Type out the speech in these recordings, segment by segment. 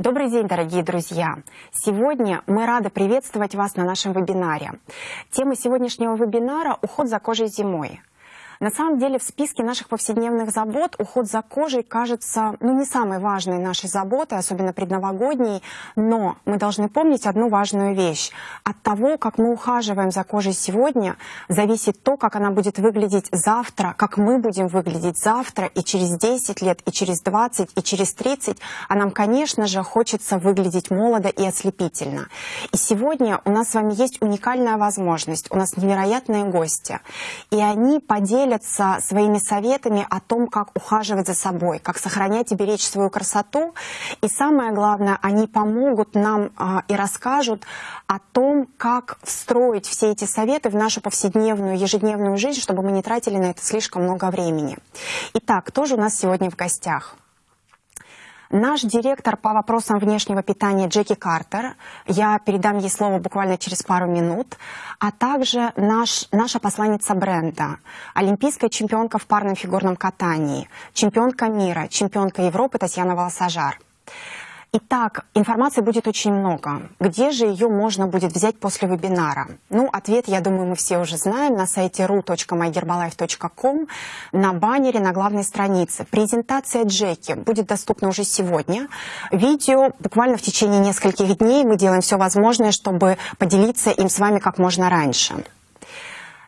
Добрый день, дорогие друзья! Сегодня мы рады приветствовать вас на нашем вебинаре. Тема сегодняшнего вебинара – уход за кожей зимой. На самом деле в списке наших повседневных забот уход за кожей кажется ну, не самой важной нашей заботой, особенно предновогодней, но мы должны помнить одну важную вещь. От того, как мы ухаживаем за кожей сегодня, зависит то, как она будет выглядеть завтра, как мы будем выглядеть завтра и через 10 лет, и через 20, и через 30, а нам, конечно же, хочется выглядеть молодо и ослепительно. И сегодня у нас с вами есть уникальная возможность, у нас невероятные гости, и они поделятся поделятся своими советами о том, как ухаживать за собой, как сохранять и беречь свою красоту. И самое главное, они помогут нам а, и расскажут о том, как встроить все эти советы в нашу повседневную, ежедневную жизнь, чтобы мы не тратили на это слишком много времени. Итак, кто же у нас сегодня в гостях? Наш директор по вопросам внешнего питания Джеки Картер, я передам ей слово буквально через пару минут, а также наш, наша посланница бренда, олимпийская чемпионка в парном фигурном катании, чемпионка мира, чемпионка Европы Татьяна Волосожар. Итак, информации будет очень много. Где же ее можно будет взять после вебинара? Ну, ответ, я думаю, мы все уже знаем на сайте ru.myherbalife.com на баннере на главной странице. Презентация Джеки будет доступна уже сегодня. Видео буквально в течение нескольких дней. Мы делаем все возможное, чтобы поделиться им с вами как можно раньше.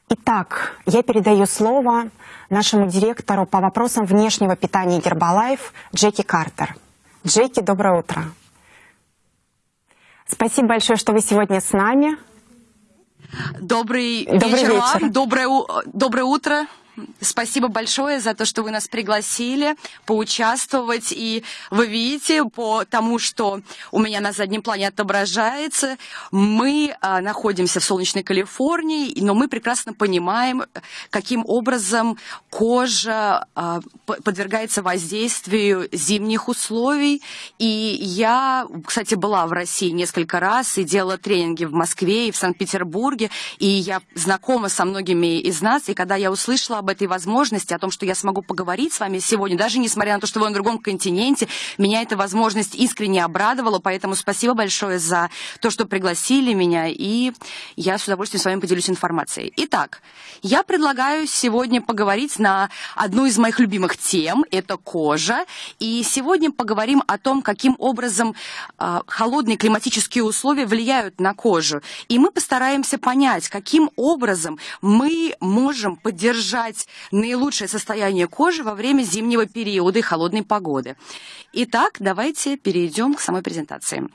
Итак, я передаю слово нашему директору по вопросам внешнего питания Гербалайф Джеки Картер. Джеки, доброе утро. Спасибо большое, что вы сегодня с нами. Добрый, Добрый вечер, вечер вам, доброе, доброе утро. Спасибо большое за то, что вы нас пригласили поучаствовать. И вы видите по тому, что у меня на заднем плане отображается, мы а, находимся в солнечной Калифорнии, но мы прекрасно понимаем, каким образом кожа а, подвергается воздействию зимних условий. И я, кстати, была в России несколько раз и делала тренинги в Москве и в Санкт-Петербурге, и я знакома со многими из нас, и когда я услышала об этой возможности, о том, что я смогу поговорить с вами сегодня, даже несмотря на то, что вы на другом континенте, меня эта возможность искренне обрадовала, поэтому спасибо большое за то, что пригласили меня, и я с удовольствием с вами поделюсь информацией. Итак, я предлагаю сегодня поговорить на одну из моих любимых тем, это кожа, и сегодня поговорим о том, каким образом э, холодные климатические условия влияют на кожу, и мы постараемся понять, каким образом мы можем поддержать описать наилучшее состояние кожи во время зимнего периода и холодной погоды. Итак, давайте перейдем к самой презентации.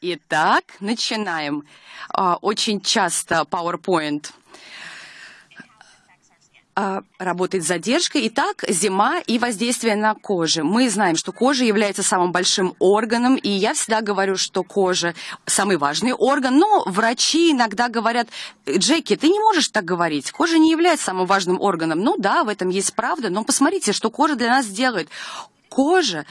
Итак, начинаем. А, очень часто PowerPoint работает с задержкой. Итак, зима и воздействие на кожу. Мы знаем, что кожа является самым большим органом, и я всегда говорю, что кожа самый важный орган, но врачи иногда говорят, Джеки, ты не можешь так говорить, кожа не является самым важным органом. Ну да, в этом есть правда, но посмотрите, что кожа для нас делает кожа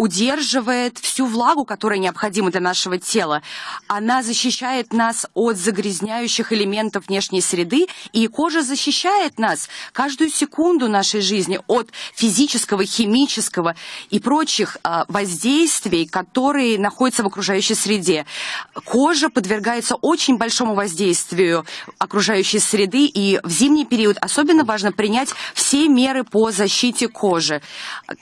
удерживает всю влагу, которая необходима для нашего тела. Она защищает нас от загрязняющих элементов внешней среды, и кожа защищает нас каждую секунду нашей жизни от физического, химического и прочих а, воздействий, которые находятся в окружающей среде. Кожа подвергается очень большому воздействию окружающей среды, и в зимний период особенно важно принять все меры по защите кожи.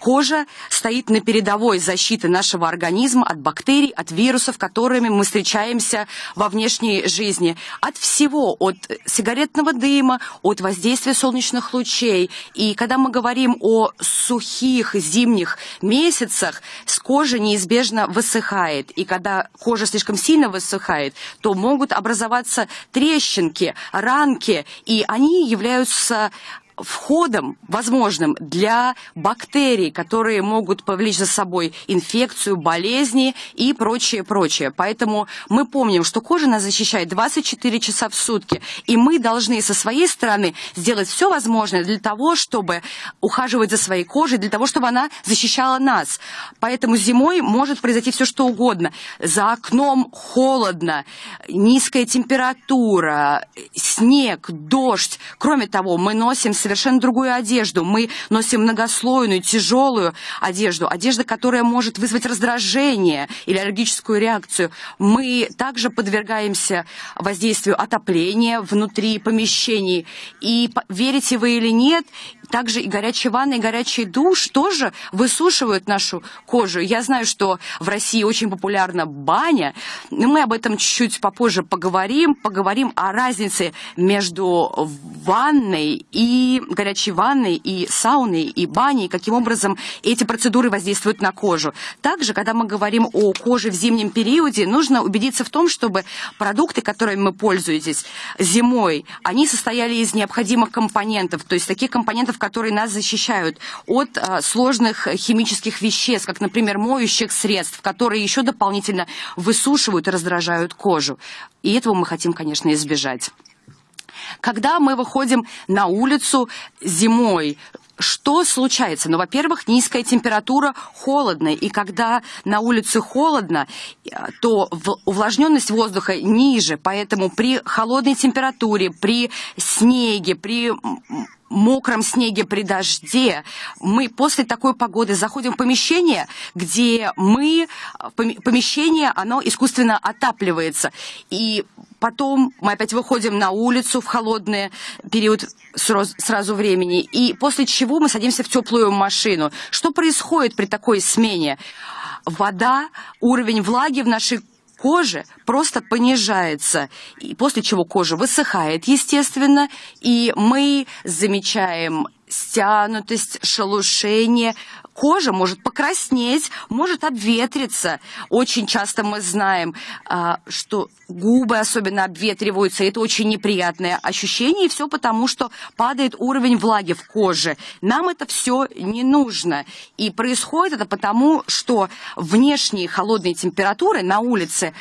Кожа стоит на передовой передовой защиты нашего организма от бактерий, от вирусов, которыми мы встречаемся во внешней жизни. От всего, от сигаретного дыма, от воздействия солнечных лучей. И когда мы говорим о сухих зимних месяцах, с кожи неизбежно высыхает. И когда кожа слишком сильно высыхает, то могут образоваться трещинки, ранки, и они являются входом возможным для бактерий, которые могут повлечь за собой инфекцию, болезни и прочее, прочее. Поэтому мы помним, что кожа нас защищает 24 часа в сутки, и мы должны со своей стороны сделать все возможное для того, чтобы ухаживать за своей кожей, для того, чтобы она защищала нас. Поэтому зимой может произойти все, что угодно. За окном холодно, низкая температура, снег, дождь. Кроме того, мы носим совершенно другую одежду. Мы носим многослойную, тяжелую одежду, одежда, которая может вызвать раздражение или аллергическую реакцию. Мы также подвергаемся воздействию отопления внутри помещений. И верите вы или нет, также и горячая ванна, и горячий душ тоже высушивают нашу кожу. Я знаю, что в России очень популярна баня, но мы об этом чуть-чуть попозже поговорим. Поговорим о разнице между ванной и горячей ванной, и сауной, и баней, каким образом эти процедуры воздействуют на кожу. Также, когда мы говорим о коже в зимнем периоде, нужно убедиться в том, чтобы продукты, которыми мы пользуетесь зимой, они состояли из необходимых компонентов, то есть таких компонентов, которые нас защищают от а, сложных химических веществ, как, например, моющих средств, которые еще дополнительно высушивают и раздражают кожу. И этого мы хотим, конечно, избежать. Когда мы выходим на улицу зимой, что случается? Ну, во-первых, низкая температура, холодно. И когда на улице холодно, то увлажненность воздуха ниже. Поэтому при холодной температуре, при снеге, при мокром снеге при дожде, мы после такой погоды заходим в помещение, где мы, помещение, оно искусственно отапливается. И потом мы опять выходим на улицу в холодный период сразу времени, и после чего мы садимся в теплую машину. Что происходит при такой смене? Вода, уровень влаги в нашей кожи просто понижается, и после чего кожа высыхает, естественно, и мы замечаем стянутость, шелушение, кожа может покраснеть, может обветриться. Очень часто мы знаем, а, что губы особенно обветриваются, это очень неприятное ощущение, и все потому, что падает уровень влаги в коже. Нам это все не нужно. И происходит это потому, что внешние холодные температуры на улице,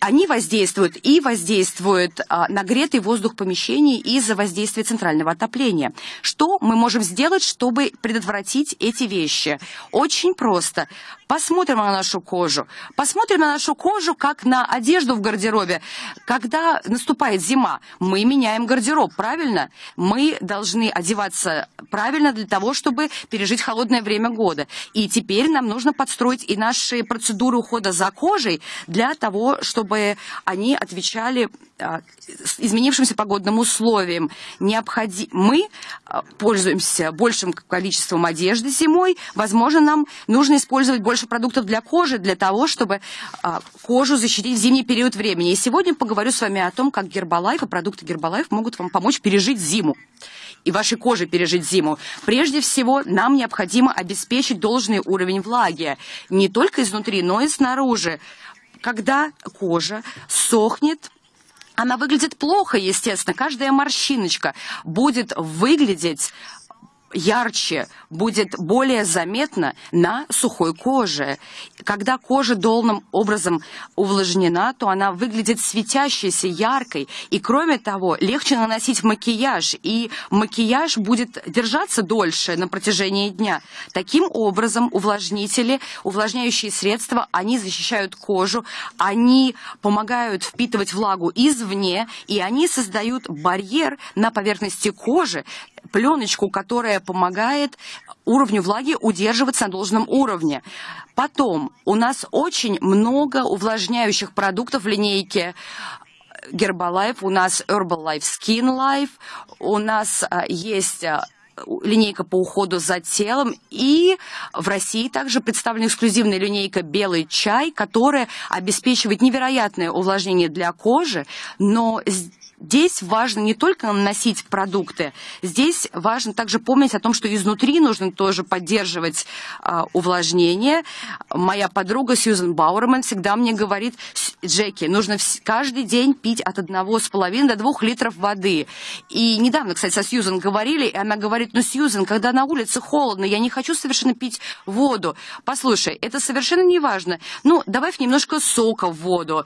они воздействуют и воздействуют а, нагретый воздух помещений из-за воздействия центрального отопления. Что мы можем сделать, чтобы предотвратить эти вещи? Очень просто. Посмотрим на нашу кожу. Посмотрим на нашу кожу, как на одежду в гардеробе. Когда наступает зима, мы меняем гардероб, правильно? Мы должны одеваться правильно для того, чтобы пережить холодное время года. И теперь нам нужно подстроить и наши процедуры ухода за кожей для того, чтобы они отвечали а, изменившимся погодным условиям. Необходи... Мы а, пользуемся большим количеством одежды зимой. Возможно, нам нужно использовать больше продуктов для кожи, для того, чтобы а, кожу защитить в зимний период времени. И сегодня поговорю с вами о том, как Гербалайф и продукты Гербалайф могут вам помочь пережить зиму и вашей коже пережить зиму. Прежде всего, нам необходимо обеспечить должный уровень влаги. Не только изнутри, но и снаружи. Когда кожа сохнет, она выглядит плохо, естественно. Каждая морщиночка будет выглядеть ярче, будет более заметно на сухой коже. Когда кожа должным образом увлажнена, то она выглядит светящейся, яркой. И кроме того, легче наносить макияж, и макияж будет держаться дольше на протяжении дня. Таким образом, увлажнители, увлажняющие средства, они защищают кожу, они помогают впитывать влагу извне, и они создают барьер на поверхности кожи, пленочку, которая помогает уровню влаги удерживаться на должном уровне. Потом у нас очень много увлажняющих продуктов в линейке Herbalife, у нас Herbalife Skin Life, у нас а, есть а, линейка по уходу за телом. И в России также представлена эксклюзивная линейка «Белый чай», которая обеспечивает невероятное увлажнение для кожи, но Здесь важно не только наносить продукты, здесь важно также помнить о том, что изнутри нужно тоже поддерживать а, увлажнение. Моя подруга Сьюзен Бауэрман всегда мне говорит, Джеки, нужно каждый день пить от одного с половиной до двух литров воды. И недавно, кстати, со Сьюзен говорили, и она говорит, ну, Сьюзен, когда на улице холодно, я не хочу совершенно пить воду. Послушай, это совершенно не важно. Ну, добавь немножко сока в воду.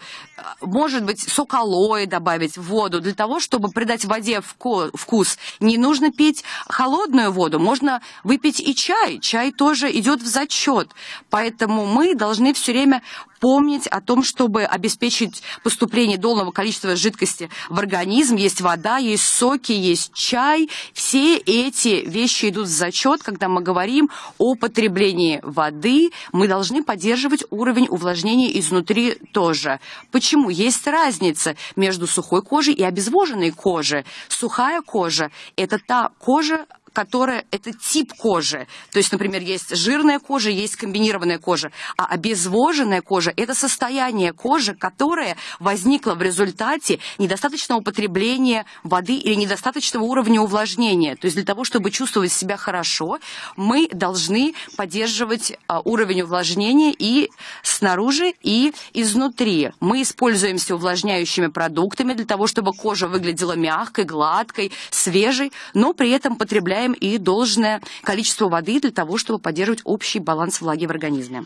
Может быть, сок алоэ добавить в воду для того, чтобы придать воде вкус. Не нужно пить холодную воду, можно выпить и чай. Чай тоже идет в зачет. Поэтому мы должны все время помнить о том, чтобы обеспечить поступление должного количества жидкости в организм. Есть вода, есть соки, есть чай. Все эти вещи идут в зачет, когда мы говорим о потреблении воды. Мы должны поддерживать уровень увлажнения изнутри тоже. Почему? Есть разница между сухой кожей и обезвоженной кожей. Сухая кожа – это та кожа, которая это тип кожи. То есть, например, есть жирная кожа, есть комбинированная кожа. А обезвоженная кожа – это состояние кожи, которое возникло в результате недостаточного употребления воды или недостаточного уровня увлажнения. То есть для того, чтобы чувствовать себя хорошо, мы должны поддерживать а, уровень увлажнения и снаружи, и изнутри. Мы используемся увлажняющими продуктами для того, чтобы кожа выглядела мягкой, гладкой, свежей, но при этом потребляем потребляем и должное количество воды для того, чтобы поддерживать общий баланс влаги в организме.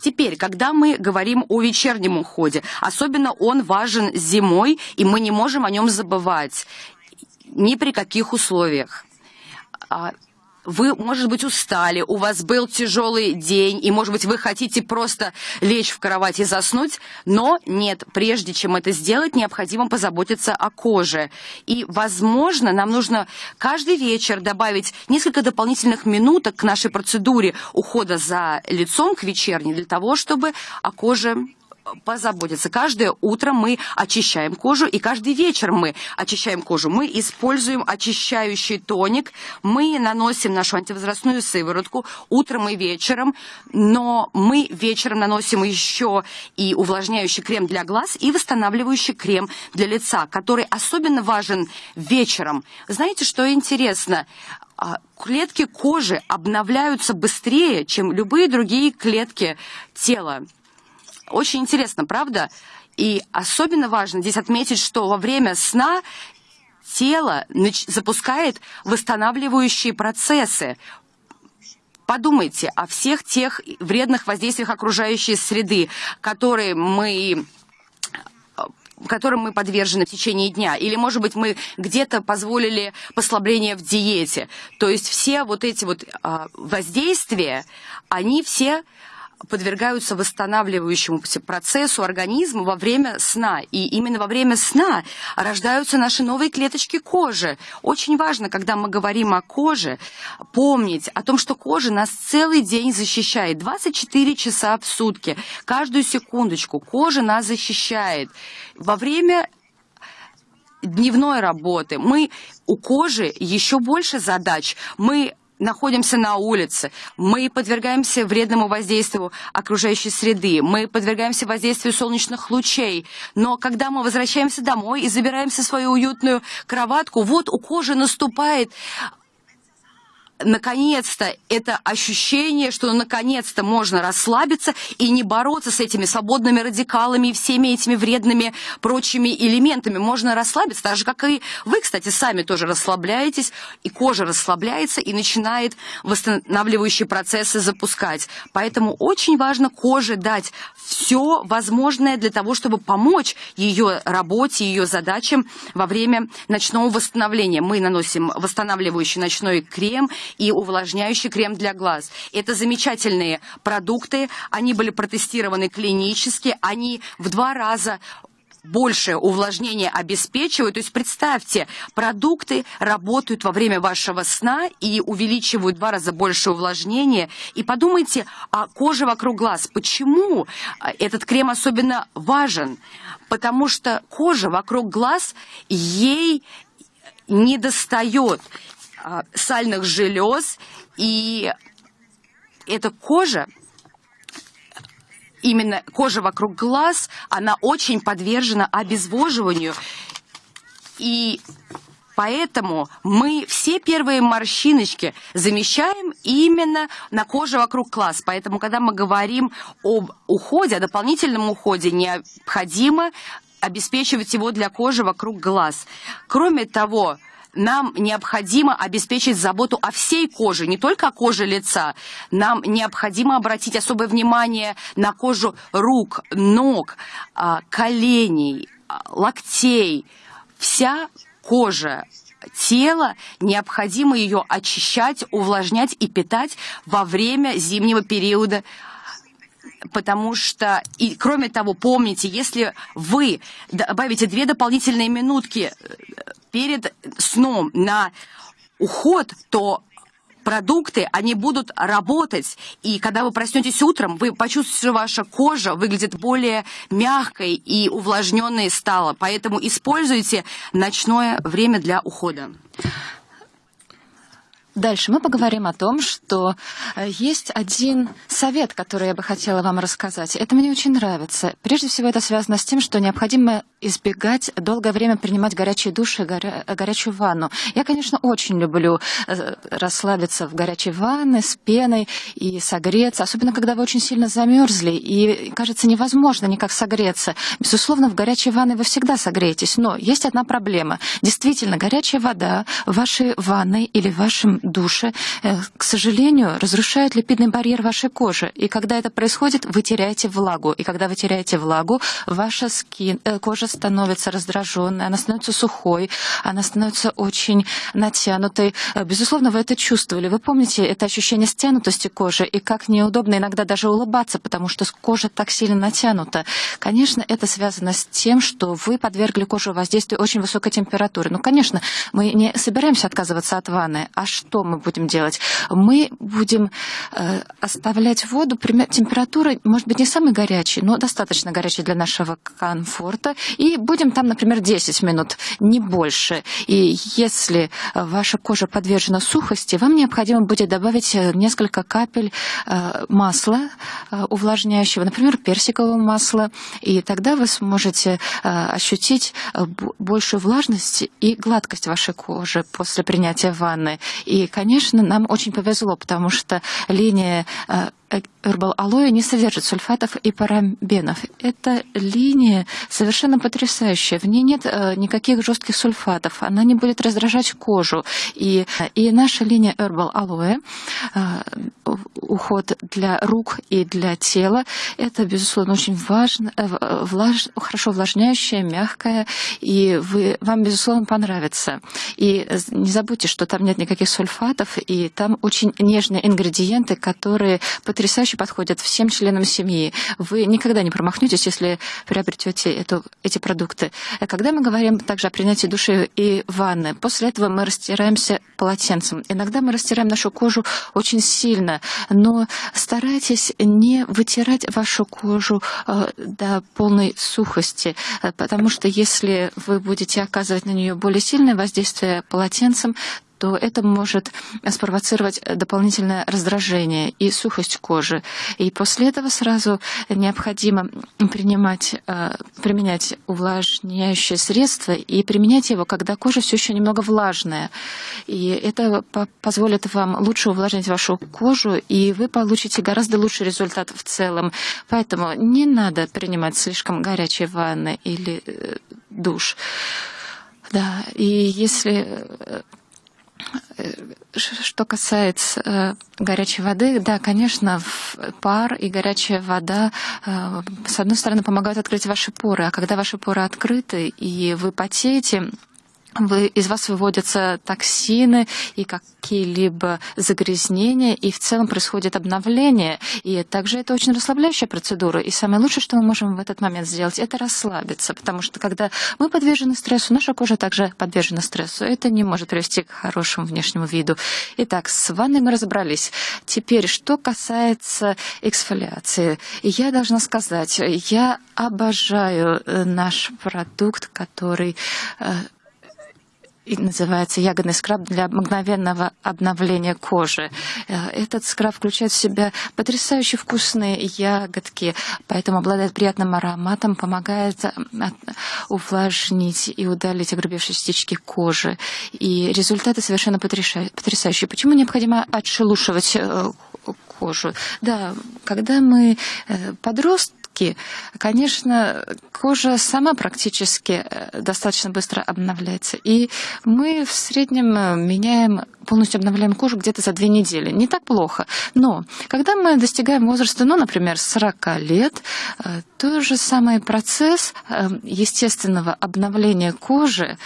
Теперь, когда мы говорим о вечернем уходе, особенно он важен зимой, и мы не можем о нем забывать ни при каких условиях. Вы, может быть, устали, у вас был тяжелый день, и, может быть, вы хотите просто лечь в кровать и заснуть, но нет, прежде чем это сделать, необходимо позаботиться о коже. И, возможно, нам нужно каждый вечер добавить несколько дополнительных минуток к нашей процедуре ухода за лицом к вечерней, для того, чтобы о коже позаботиться. Каждое утро мы очищаем кожу, и каждый вечер мы очищаем кожу. Мы используем очищающий тоник, мы наносим нашу антивозрастную сыворотку утром и вечером, но мы вечером наносим еще и увлажняющий крем для глаз и восстанавливающий крем для лица, который особенно важен вечером. Знаете, что интересно? А, клетки кожи обновляются быстрее, чем любые другие клетки тела. Очень интересно, правда? И особенно важно здесь отметить, что во время сна тело запускает восстанавливающие процессы. Подумайте о всех тех вредных воздействиях окружающей среды, которые мы которым мы подвержены в течение дня. Или, может быть, мы где-то позволили послабление в диете. То есть все вот эти вот а, воздействия, они все подвергаются восстанавливающему процессу организма во время сна. И именно во время сна рождаются наши новые клеточки кожи. Очень важно, когда мы говорим о коже, помнить о том, что кожа нас целый день защищает. 24 часа в сутки, каждую секундочку кожа нас защищает. Во время дневной работы мы у кожи еще больше задач. Мы находимся на улице, мы подвергаемся вредному воздействию окружающей среды, мы подвергаемся воздействию солнечных лучей. Но когда мы возвращаемся домой и забираемся в свою уютную кроватку, вот у кожи наступает наконец-то это ощущение, что наконец-то можно расслабиться и не бороться с этими свободными радикалами и всеми этими вредными прочими элементами. Можно расслабиться, так же, как и вы, кстати, сами тоже расслабляетесь, и кожа расслабляется и начинает восстанавливающие процессы запускать. Поэтому очень важно коже дать все возможное для того, чтобы помочь ее работе, ее задачам во время ночного восстановления. Мы наносим восстанавливающий ночной крем и увлажняющий крем для глаз. Это замечательные продукты, они были протестированы клинически, они в два раза большее увлажнение обеспечивают. То есть представьте, продукты работают во время вашего сна и увеличивают в два раза больше увлажнения. И подумайте о коже вокруг глаз. Почему а, этот крем особенно важен? Потому что кожа вокруг глаз, ей не достает сальных желез, и эта кожа именно кожа вокруг глаз, она очень подвержена обезвоживанию. И Поэтому мы все первые морщиночки замещаем именно на коже вокруг глаз. Поэтому, когда мы говорим об уходе, о дополнительном уходе, необходимо обеспечивать его для кожи вокруг глаз. Кроме того, нам необходимо обеспечить заботу о всей коже, не только о коже лица. Нам необходимо обратить особое внимание на кожу рук, ног, а, коленей, а, локтей. Вся кожа тела, необходимо ее очищать, увлажнять и питать во время зимнего периода потому что, и кроме того, помните, если вы добавите две дополнительные минутки э, перед сном на уход, то продукты, они будут работать. И когда вы проснетесь утром, вы почувствуете, что ваша кожа выглядит более мягкой и увлажненной стала. Поэтому используйте ночное время для ухода. Дальше мы поговорим о том, что э, есть один совет, который я бы хотела вам рассказать. Это мне очень нравится. Прежде всего, это связано с тем, что необходимо избегать долгое время принимать горячие души, горя... горячую ванну. Я, конечно, очень люблю э, расслабиться в горячей ванне с пеной и согреться, особенно когда вы очень сильно замерзли и кажется невозможно никак согреться. Безусловно, в горячей ванне вы всегда согреетесь, но есть одна проблема. Действительно, горячая вода в вашей ванной или в вашем душе, э, к сожалению, разрушают липидный барьер вашей кожи. И когда это происходит, вы теряете влагу. И когда вы теряете влагу, ваша скин, э, кожа становится раздраженной, она становится сухой, она становится очень натянутой. Э, безусловно, вы это чувствовали. Вы помните это ощущение стянутости кожи и как неудобно иногда даже улыбаться, потому что кожа так сильно натянута. Конечно, это связано с тем, что вы подвергли кожу воздействию очень высокой температуры. Ну, конечно, мы не собираемся отказываться от ванны. А что? Что мы будем делать? Мы будем э, оставлять воду, температуры, может быть, не самой горячей, но достаточно горячей для нашего комфорта. И будем там, например, 10 минут, не больше. И если ваша кожа подвержена сухости, вам необходимо будет добавить э, несколько капель э, масла э, увлажняющего, например, персикового масла. И тогда вы сможете э, ощутить э, большую влажность и гладкость вашей кожи после принятия ванны. И конечно, нам очень повезло, потому что линия э, Herbal Aloe не содержит сульфатов и парабенов. Эта линия совершенно потрясающая. В ней нет э, никаких жестких сульфатов. Она не будет раздражать кожу. И, и наша линия Herbal Aloe, э, уход для рук и для тела, это, безусловно, очень важно, э, влаж, хорошо увлажняющая, мягкая, и вы, вам, безусловно, понравится. И не забудьте, что там нет никаких сульфатов, и там очень нежные ингредиенты, которые потрясающе подходят всем членам семьи. Вы никогда не промахнетесь, если приобретете эту, эти продукты. Когда мы говорим также о принятии души и ванны, после этого мы растираемся полотенцем. Иногда мы растираем нашу кожу очень сильно, но старайтесь не вытирать вашу кожу э, до полной сухости, э, потому что если вы будете оказывать на нее более сильное воздействие полотенцем, то это может спровоцировать дополнительное раздражение и сухость кожи. И после этого сразу необходимо принимать, э, применять увлажняющее средство и применять его, когда кожа все еще немного влажная. И это позволит вам лучше увлажнить вашу кожу, и вы получите гораздо лучший результат в целом. Поэтому не надо принимать слишком горячие ванны или э, душ. Да, и если э, что касается э, горячей воды, да, конечно, пар и горячая вода, э, с одной стороны, помогают открыть ваши поры, а когда ваши поры открыты и вы потеете, из вас выводятся токсины и какие-либо загрязнения, и в целом происходит обновление. И также это очень расслабляющая процедура. И самое лучшее, что мы можем в этот момент сделать, это расслабиться, потому что когда мы подвержены стрессу, наша кожа также подвержена стрессу. Это не может привести к хорошему внешнему виду. Итак, с ванной мы разобрались. Теперь, что касается эксфолиации. Я должна сказать, я обожаю э, наш продукт, который э, называется ягодный скраб для мгновенного обновления кожи. Э, этот скраб включает в себя потрясающе вкусные ягодки, поэтому обладает приятным ароматом, помогает э, увлажнить и удалить огрубевшие частички кожи. И результаты совершенно потрясающие. Почему необходимо отшелушивать э, кожу? Да, когда мы подростки, очки. Конечно, кожа сама практически э, достаточно быстро обновляется. И мы в среднем э, меняем полностью обновляем кожу где-то за две недели. Не так плохо. Но когда мы достигаем возраста, ну, например, 40 лет, э, тот же самый процесс естественного обновления кожи,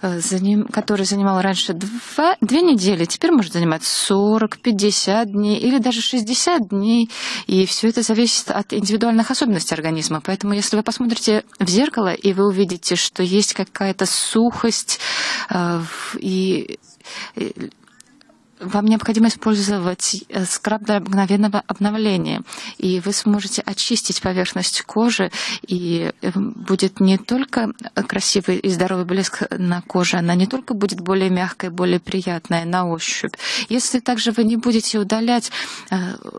который занимал раньше два, две недели, теперь может занимать 40, 50 дней или даже 60 дней. И все это зависит от индивидуальных особенностей организма. Поэтому если вы посмотрите в зеркало, и вы увидите, что есть какая-то сухость э, и вам необходимо использовать э, скраб для мгновенного обновления, и вы сможете очистить поверхность кожи, и э, будет не только красивый и здоровый блеск на коже, она не только будет более мягкой, более приятная на ощупь. Если также вы не будете удалять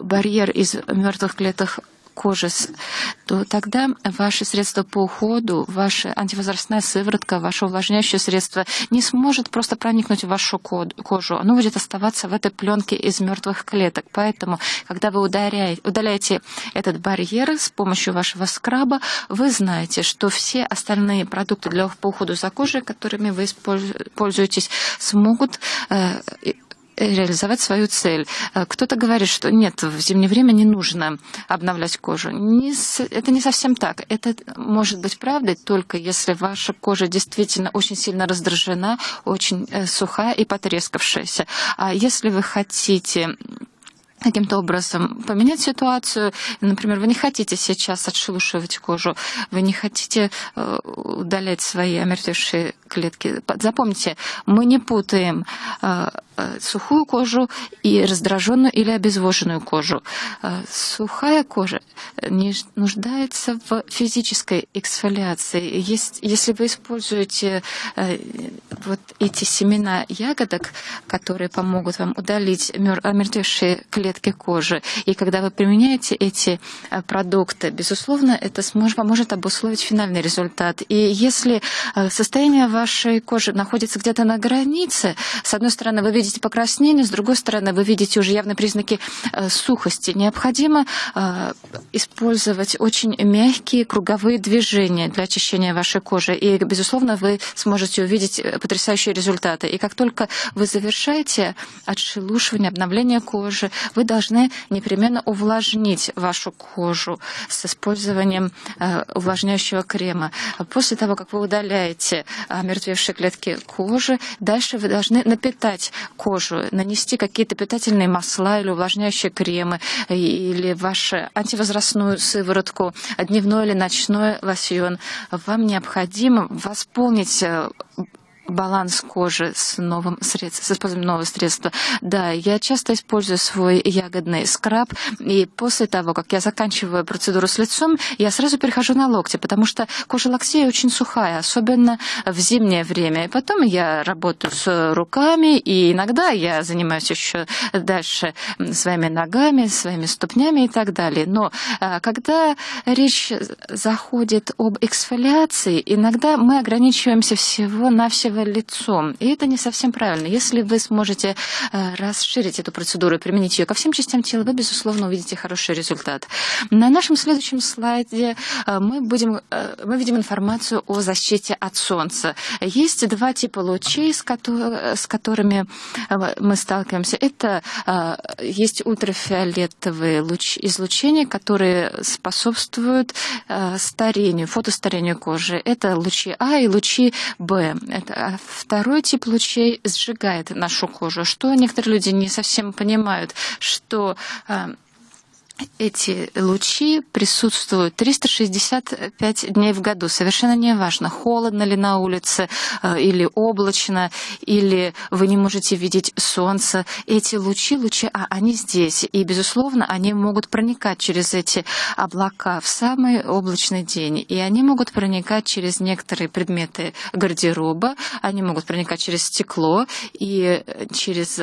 барьер из мертвых клеток кожи, то тогда ваши средства по уходу, ваша антивозрастная сыворотка, ваше увлажняющее средство не сможет просто проникнуть в вашу кожу. Оно будет оставаться в этой пленке из мертвых клеток. Поэтому, когда вы удаляете этот барьер с помощью вашего скраба, вы знаете, что все остальные продукты для по уходу за кожей, которыми вы пользуетесь, смогут э, реализовать свою цель. Э, кто-то говорит, что нет, в зимнее время не нужно обновлять кожу. Не, это не совсем так. Это может быть правдой только если ваша кожа действительно очень сильно раздражена, очень э, сухая и потрескавшаяся. А если вы хотите каким-то образом поменять ситуацию. Например, вы не хотите сейчас отшелушивать кожу, вы не хотите э, удалять свои омертвевшие клетки. Запомните, мы не путаем сухую кожу и раздраженную или обезвоженную кожу. Сухая кожа не нуждается в физической эксфолиации. Есть, если вы используете вот эти семена ягодок, которые помогут вам удалить омертвевшие клетки, кожи. И когда вы применяете эти э, продукты, безусловно, это сможет, поможет обусловить финальный результат. И если э, состояние вашей кожи находится где-то на границе, с одной стороны, вы видите покраснение, с другой стороны, вы видите уже явные признаки э, сухости, необходимо использовать очень мягкие круговые движения для очищения вашей кожи. И, безусловно, вы сможете увидеть потрясающие результаты. И как только вы завершаете отшелушивание, обновление кожи, вы должны непременно увлажнить вашу кожу с использованием э, увлажняющего крема. После того, как вы удаляете омертвевшие клетки кожи, дальше вы должны напитать кожу, нанести какие-то питательные масла или увлажняющие кремы, или вашу антивозрастную сыворотку, дневной или ночной лосьон. Вам необходимо восполнить э, баланс кожи с новым средством, с использованием нового средства. Да, я часто использую свой ягодный скраб, и после того, как я заканчиваю процедуру с лицом, я сразу перехожу на локти, потому что кожа локтей очень сухая, особенно в зимнее время. И потом я работаю с руками, и иногда я занимаюсь еще дальше своими ногами, своими ступнями и так далее. Но а, когда речь заходит об эксфолиации, иногда мы ограничиваемся всего-навсего лицом. И это не совсем правильно. Если вы сможете э, расширить эту процедуру и применить ее ко всем частям тела, вы, безусловно, увидите хороший результат. На нашем следующем слайде э, мы, будем, э, мы видим информацию о защите от солнца. Есть два типа лучей, с, которыми мы сталкиваемся. Это есть ультрафиолетовые луч, излучения, которые способствуют старению, фотостарению кожи. Это лучи А и лучи Б. Это а второй тип лучей сжигает нашу кожу, что некоторые люди не совсем понимают, что а, эти лучи присутствуют 365 дней в году. Совершенно не важно, холодно ли на улице, э, или облачно, или вы не можете видеть солнце. Эти лучи, лучи, а они здесь. И, безусловно, они могут проникать через эти облака в самый облачный день. И они могут проникать через некоторые предметы гардероба, они могут проникать через стекло и через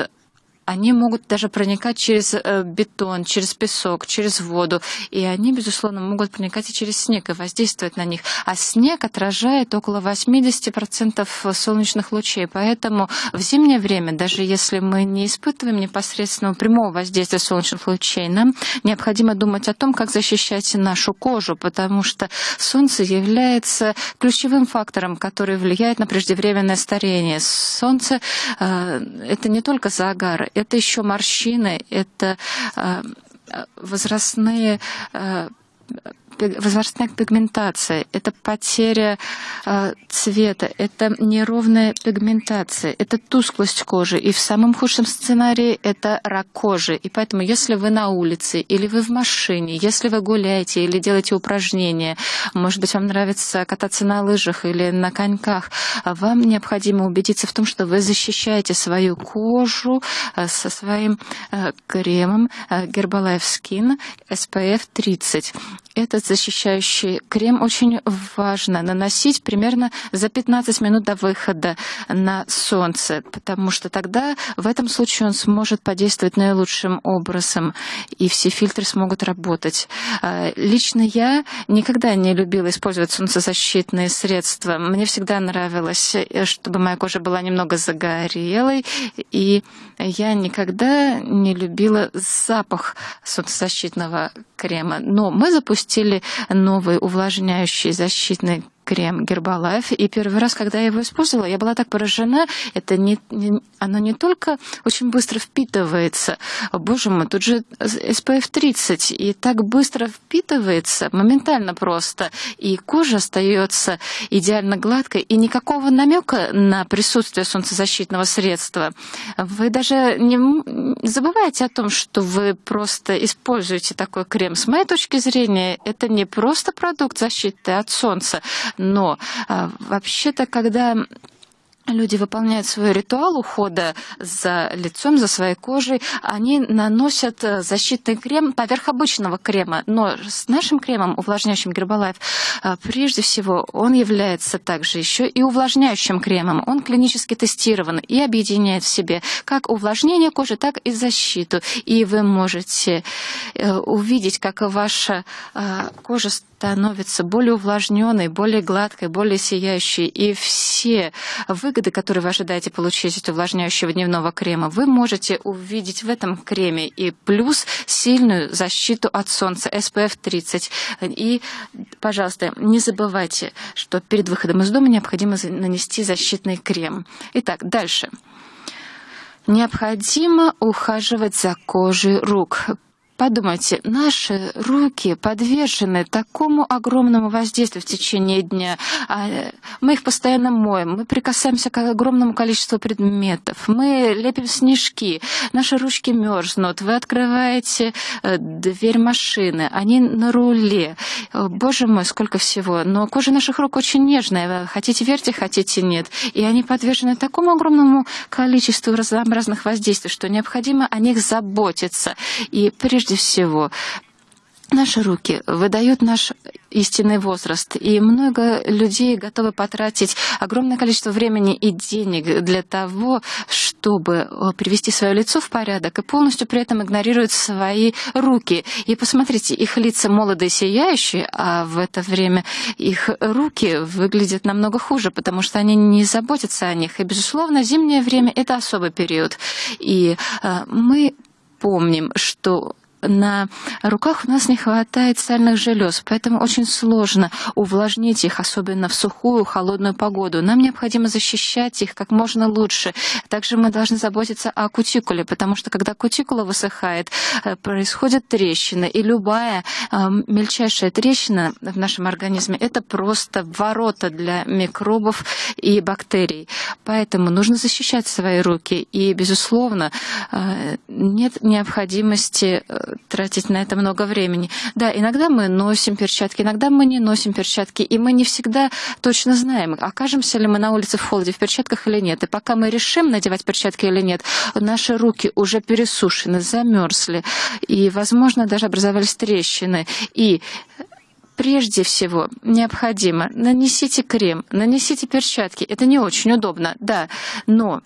они могут даже проникать через э, бетон, через песок, через воду. И они, безусловно, могут проникать и через снег и воздействовать на них. А снег отражает около 80% солнечных лучей. Поэтому в зимнее время, даже если мы не испытываем непосредственного прямого воздействия солнечных лучей, нам необходимо думать о том, как защищать нашу кожу, потому что солнце является ключевым фактором, который влияет на преждевременное старение. Солнце э, — это не только загар, это еще морщины, это э, возрастные э, возрастная пигментация, это потеря э, цвета, это неровная пигментация, это тусклость кожи. И в самом худшем сценарии это рак кожи. И поэтому, если вы на улице или вы в машине, если вы гуляете или делаете упражнения, может быть, вам нравится кататься на лыжах или на коньках, вам необходимо убедиться в том, что вы защищаете свою кожу э, со своим э, кремом э, Herbalife Skin SPF 30. Защищающий крем очень важно наносить примерно за 15 минут до выхода на солнце, потому что тогда в этом случае он сможет подействовать наилучшим образом, и все фильтры смогут работать. А, лично я никогда не любила использовать солнцезащитные средства. Мне всегда нравилось, э, чтобы моя кожа была немного загорелой, и я никогда не любила запах солнцезащитного крема. Но мы запустили новый увлажняющий защитный крем Гербалайф. И первый раз, когда я его использовала, я была так поражена. Это не, не, оно не только очень быстро впитывается. Боже мой, тут же SPF 30. И так быстро впитывается, моментально просто. И кожа остается идеально гладкой. И никакого намека на присутствие солнцезащитного средства. Вы даже не забывайте о том, что вы просто используете такой крем. С моей точки зрения, это не просто продукт защиты от солнца, но а, вообще-то, когда люди выполняют свой ритуал ухода за лицом, за своей кожей, они наносят э, защитный крем поверх обычного крема. Но с нашим кремом, увлажняющим Гербалайф, э, прежде всего, он является также еще и увлажняющим кремом. Он клинически тестирован и объединяет в себе как увлажнение кожи, так и защиту. И вы можете э, увидеть, как ваша кожа становится более увлажненной, более гладкой, более сияющей. И все выгоды, которые вы ожидаете получить от увлажняющего дневного крема, вы можете увидеть в этом креме. И плюс сильную защиту от солнца SPF 30. И, пожалуйста, не забывайте, что перед выходом из дома необходимо нанести защитный крем. Итак, дальше. Необходимо ухаживать за кожей рук. Подумайте, наши руки подвержены такому огромному воздействию в течение дня. А, мы их постоянно моем, мы прикасаемся к огромному количеству предметов, мы лепим снежки, наши ручки мерзнут, вы открываете э, дверь машины, они на руле. Боже мой, сколько всего. Но кожа наших рук очень нежная, хотите верьте, хотите нет. И они подвержены такому огромному количеству разнообразных воздействий, что необходимо о них заботиться. И прежде прежде всего Наши руки выдают наш истинный возраст, и много людей готовы потратить огромное количество времени и денег для того, чтобы привести свое лицо в порядок, и полностью при этом игнорируют свои руки. И посмотрите, их лица молодые, сияющие, а в это время их руки выглядят намного хуже, потому что они не заботятся о них. И, безусловно, зимнее время — это особый период. И э, мы помним, что на руках у нас не хватает сальных желез, поэтому очень сложно увлажнить их, особенно в сухую, холодную погоду. Нам необходимо защищать их как можно лучше. Также мы должны заботиться о кутикуле, потому что когда кутикула высыхает, э, происходят трещины, и любая э, мельчайшая трещина в нашем организме — это просто ворота для микробов и бактерий. Поэтому нужно защищать свои руки, и, безусловно, э, нет необходимости тратить на это много времени. Да, иногда мы носим перчатки, иногда мы не носим перчатки, и мы не всегда точно знаем, окажемся ли мы на улице в холоде в перчатках или нет. И пока мы решим надевать перчатки или нет, наши руки уже пересушены, замерзли, и, возможно, даже образовались трещины. И Прежде всего, необходимо нанесите крем, нанесите перчатки. Это не очень удобно, да, но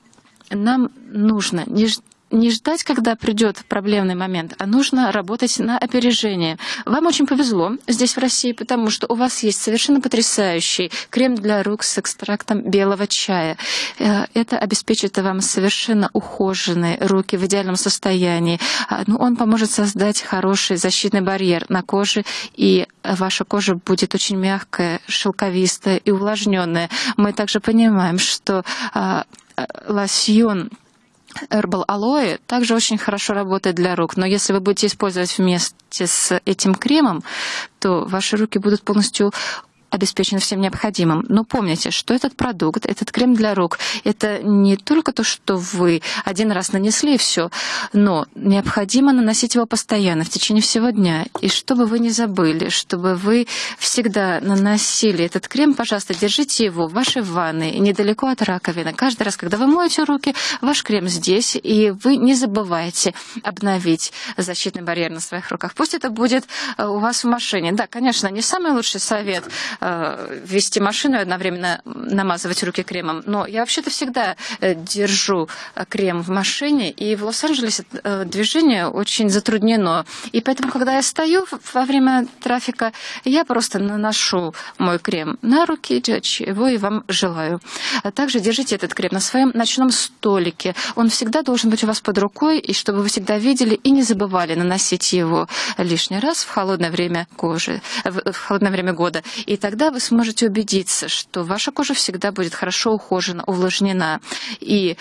нам нужно не не ждать, когда придет проблемный момент, а нужно работать на опережение. Вам очень повезло здесь, в России, потому что у вас есть совершенно потрясающий крем для рук с экстрактом белого чая. Э, это обеспечит вам совершенно ухоженные руки в идеальном состоянии. А, ну, он поможет создать хороший защитный барьер на коже, и ваша кожа будет очень мягкая, шелковистая и увлажненная. Мы также понимаем, что а, э, лосьон Herbal Aloe также очень хорошо работает для рук, но если вы будете использовать вместе с этим кремом, то ваши руки будут полностью обеспечены всем необходимым. Но помните, что этот продукт, этот крем для рук, это не только то, что вы один раз нанесли и все, но необходимо наносить его постоянно, в течение всего дня. И чтобы вы не забыли, чтобы вы всегда наносили этот крем, пожалуйста, держите его в вашей ванной, недалеко от раковины. Каждый раз, когда вы моете руки, ваш крем здесь, и вы не забывайте обновить защитный барьер на своих руках. Пусть это будет э, у вас в машине. Да, конечно, не самый лучший совет Э, вести машину и одновременно намазывать руки кремом. Но я вообще-то всегда э, держу э, крем в машине, и в Лос-Анджелесе движение очень затруднено. И поэтому, когда я стою во время трафика, я просто наношу мой крем на руки, чего и вам желаю. А также держите этот крем на своем ночном столике. Он всегда должен быть у вас под рукой, и чтобы вы всегда видели и не забывали наносить его лишний раз в холодное время кожи, в холодное время года. И так тогда вы сможете убедиться, что ваша кожа всегда будет хорошо ухожена, увлажнена. И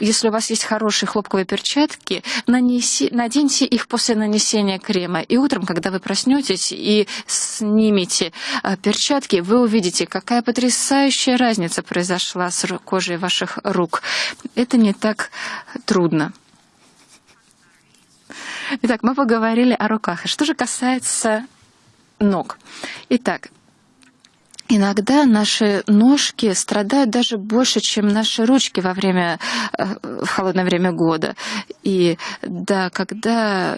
если у вас есть хорошие хлопковые перчатки, нанеси, наденьте их после нанесения крема. И утром, когда вы проснетесь и снимете а, перчатки, вы увидите, какая потрясающая разница произошла с кожей ваших рук. Это не так трудно. Итак, мы поговорили о руках. Что же касается ног. Итак, Иногда наши ножки страдают даже больше, чем наши ручки во время, э, в холодное время года. И да, когда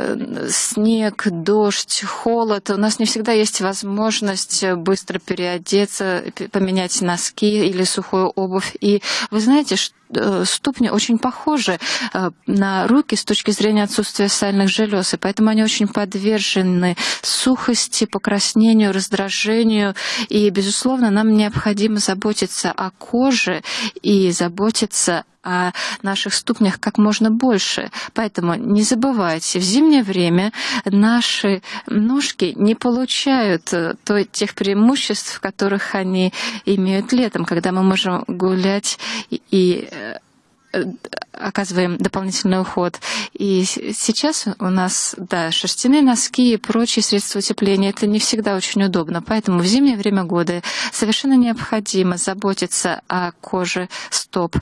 снег, дождь, холод, у нас не всегда есть возможность быстро переодеться, поменять носки или сухую обувь. И вы знаете, что Э, ступни очень похожи э, на руки с точки зрения отсутствия сальных желез, и поэтому они очень подвержены сухости, покраснению, раздражению. И, безусловно, нам необходимо заботиться о коже и заботиться о наших ступнях как можно больше. Поэтому не забывайте, в зимнее время наши ножки не получают э, тех преимуществ, которых они имеют летом, когда мы можем гулять и э, оказываем дополнительный уход. И сейчас у нас, да, шерстяные носки и прочие средства утепления, это не всегда очень удобно. Поэтому в зимнее время года совершенно необходимо заботиться о коже стоп.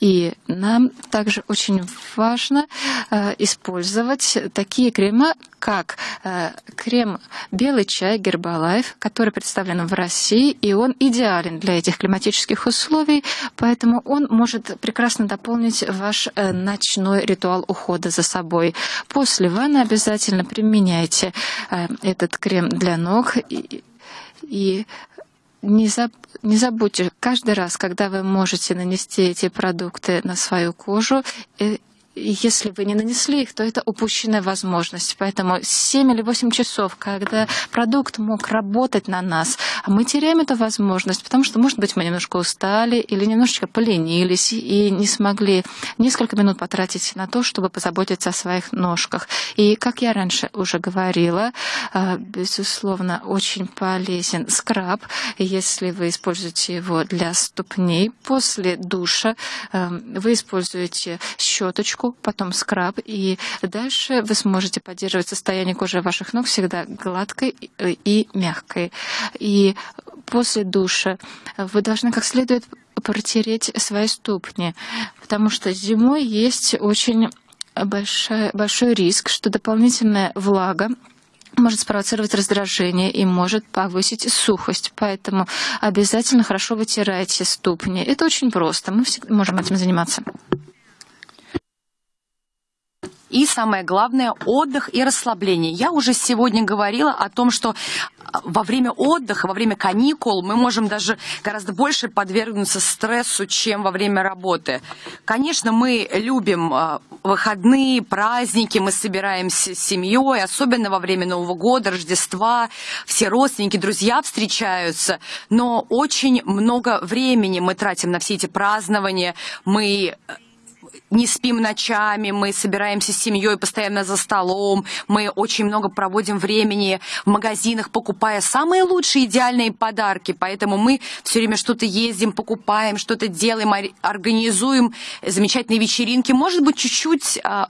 И нам также очень важно э, использовать такие крема, как э, крем «Белый чай» Гербалайф, который представлен в России, и он идеален для этих климатических условий, поэтому он может прекрасно дополнить ваш э, ночной ритуал ухода за собой. После ванны обязательно применяйте э, этот крем для ног и, и не, заб, не забудьте, каждый раз, когда вы можете нанести эти продукты на свою кожу, э, если вы не нанесли их, то это упущенная возможность. Поэтому 7 или 8 часов, когда продукт мог работать на нас, мы теряем эту возможность, потому что, может быть, мы немножко устали или немножечко поленились и не смогли несколько минут потратить на то, чтобы позаботиться о своих ножках. И, как я раньше уже говорила, а, безусловно, очень полезен скраб, если вы используете его для ступней. После душа а, вы используете щеточку, щетку, потом скраб, и дальше вы сможете поддерживать состояние кожи ваших ног всегда гладкой и мягкой. И после душа вы должны как следует протереть свои ступни, потому что зимой есть очень большой, большой риск, что дополнительная влага может спровоцировать раздражение и может повысить сухость. Поэтому обязательно хорошо вытирайте ступни. Это очень просто. Мы всегда можем этим заниматься. И самое главное – отдых и расслабление. Я уже сегодня говорила о том, что во время отдыха, во время каникул мы можем даже гораздо больше подвергнуться стрессу, чем во время работы. Конечно, мы любим а, выходные, праздники, мы собираемся с семьей, особенно во время Нового года, Рождества, все родственники, друзья встречаются, но очень много времени мы тратим на все эти празднования, мы не спим ночами, мы собираемся с семьей постоянно за столом, мы очень много проводим времени в магазинах, покупая самые лучшие идеальные подарки, поэтому мы все время что-то ездим, покупаем, что-то делаем, организуем. Замечательные вечеринки, может быть, чуть-чуть а,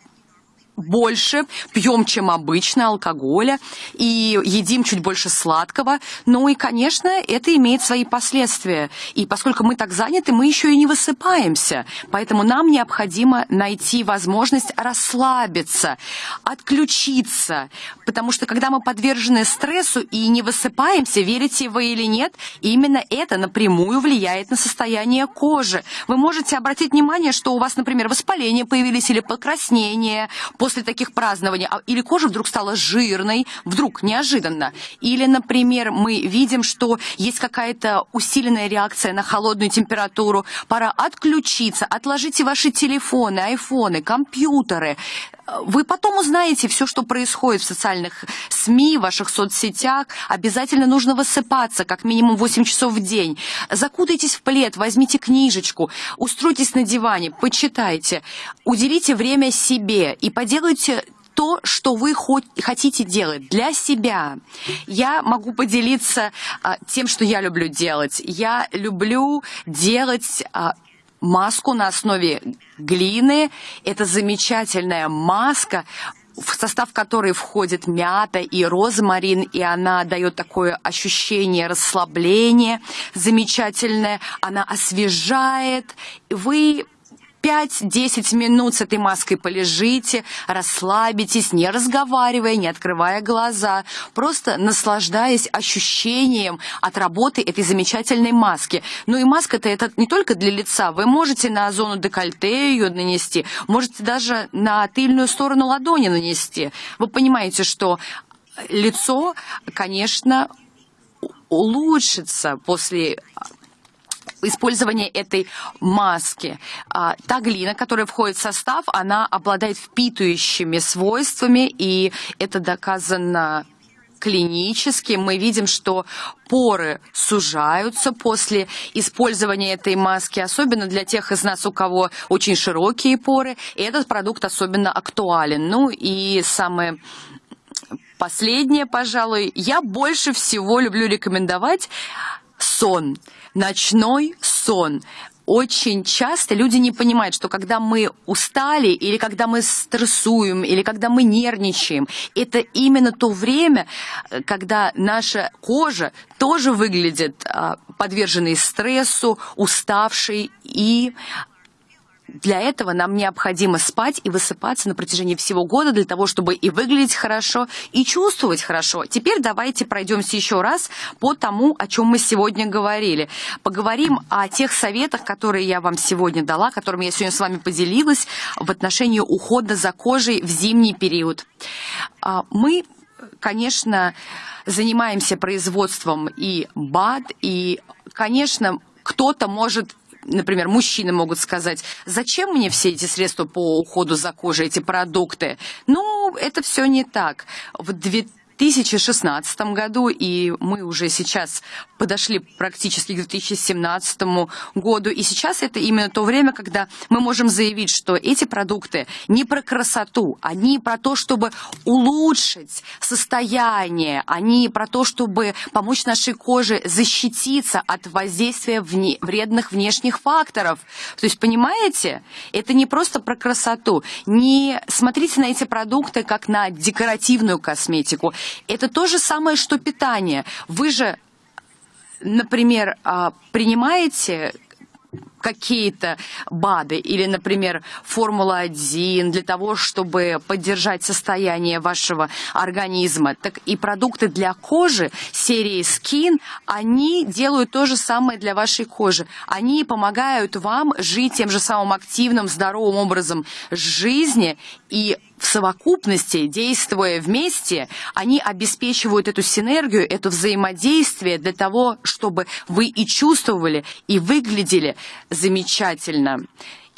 больше пьем, чем обычно, алкоголя, и едим чуть больше сладкого. Ну и, конечно, это имеет свои последствия. И поскольку мы так заняты, мы еще и не высыпаемся. Поэтому нам необходимо найти возможность расслабиться, отключиться. Потому что когда мы подвержены стрессу и не высыпаемся, верите вы или нет, именно это напрямую влияет на состояние кожи. Вы можете обратить внимание, что у вас, например, воспаление появились или покраснение, после таких празднований, а, или кожа вдруг стала жирной, вдруг, неожиданно. Или, например, мы видим, что есть какая-то усиленная реакция на холодную температуру, пора отключиться, отложите ваши телефоны, айфоны, компьютеры, вы потом узнаете все, что происходит в социальных СМИ, в ваших соцсетях. Обязательно нужно высыпаться, как минимум 8 часов в день. Закутайтесь в плед, возьмите книжечку, устройтесь на диване, почитайте. Уделите время себе и поделайте то, что вы хотите делать для себя. Я могу поделиться а, тем, что я люблю делать. Я люблю делать а, маску на основе глины. Это замечательная маска, в состав которой входит мята и розмарин, и она дает такое ощущение расслабления замечательное. Она освежает. Вы 5-10 минут с этой маской полежите, расслабитесь, не разговаривая, не открывая глаза, просто наслаждаясь ощущением от работы этой замечательной маски. Ну и маска-то это не только для лица. Вы можете на зону декольте ее нанести, можете даже на тыльную сторону ладони нанести. Вы понимаете, что лицо, конечно, улучшится после использования этой маски. А, та глина, которая входит в состав, она обладает впитывающими свойствами, и это доказано клинически мы видим, что поры сужаются после использования этой маски, особенно для тех из нас, у кого очень широкие поры, и этот продукт особенно актуален. Ну и самое последнее, пожалуй, я больше всего люблю рекомендовать сон, ночной сон. Очень часто люди не понимают, что когда мы устали, или когда мы стрессуем, или когда мы нервничаем, это именно то время, когда наша кожа тоже выглядит а, подверженной стрессу, уставшей и для этого нам необходимо спать и высыпаться на протяжении всего года для того, чтобы и выглядеть хорошо, и чувствовать хорошо. Теперь давайте пройдемся еще раз по тому, о чем мы сегодня говорили. Поговорим о тех советах, которые я вам сегодня дала, которыми я сегодня с вами поделилась в отношении ухода за кожей в зимний период. А, мы, конечно, занимаемся производством и БАД, и, конечно, кто-то может например, мужчины могут сказать, зачем мне все эти средства по уходу за кожей, эти продукты? Ну, это все не так. В 2016 году, и мы уже сейчас подошли практически к 2017 году, и сейчас это именно то время, когда мы можем заявить, что эти продукты не про красоту, они про то, чтобы улучшить состояние, они про то, чтобы помочь нашей коже защититься от воздействия вне, вредных внешних факторов. То есть, понимаете, это не просто про красоту. Не смотрите на эти продукты как на декоративную косметику. Это то же самое, что питание. Вы же, например, а, принимаете какие-то БАДы или, например, Формула-1 для того, чтобы поддержать состояние вашего организма, так и продукты для кожи серии Skin, они делают то же самое для вашей кожи. Они помогают вам жить тем же самым активным, здоровым образом жизни и в совокупности, действуя вместе, они обеспечивают эту синергию, это взаимодействие для того, чтобы вы и чувствовали, и выглядели замечательно.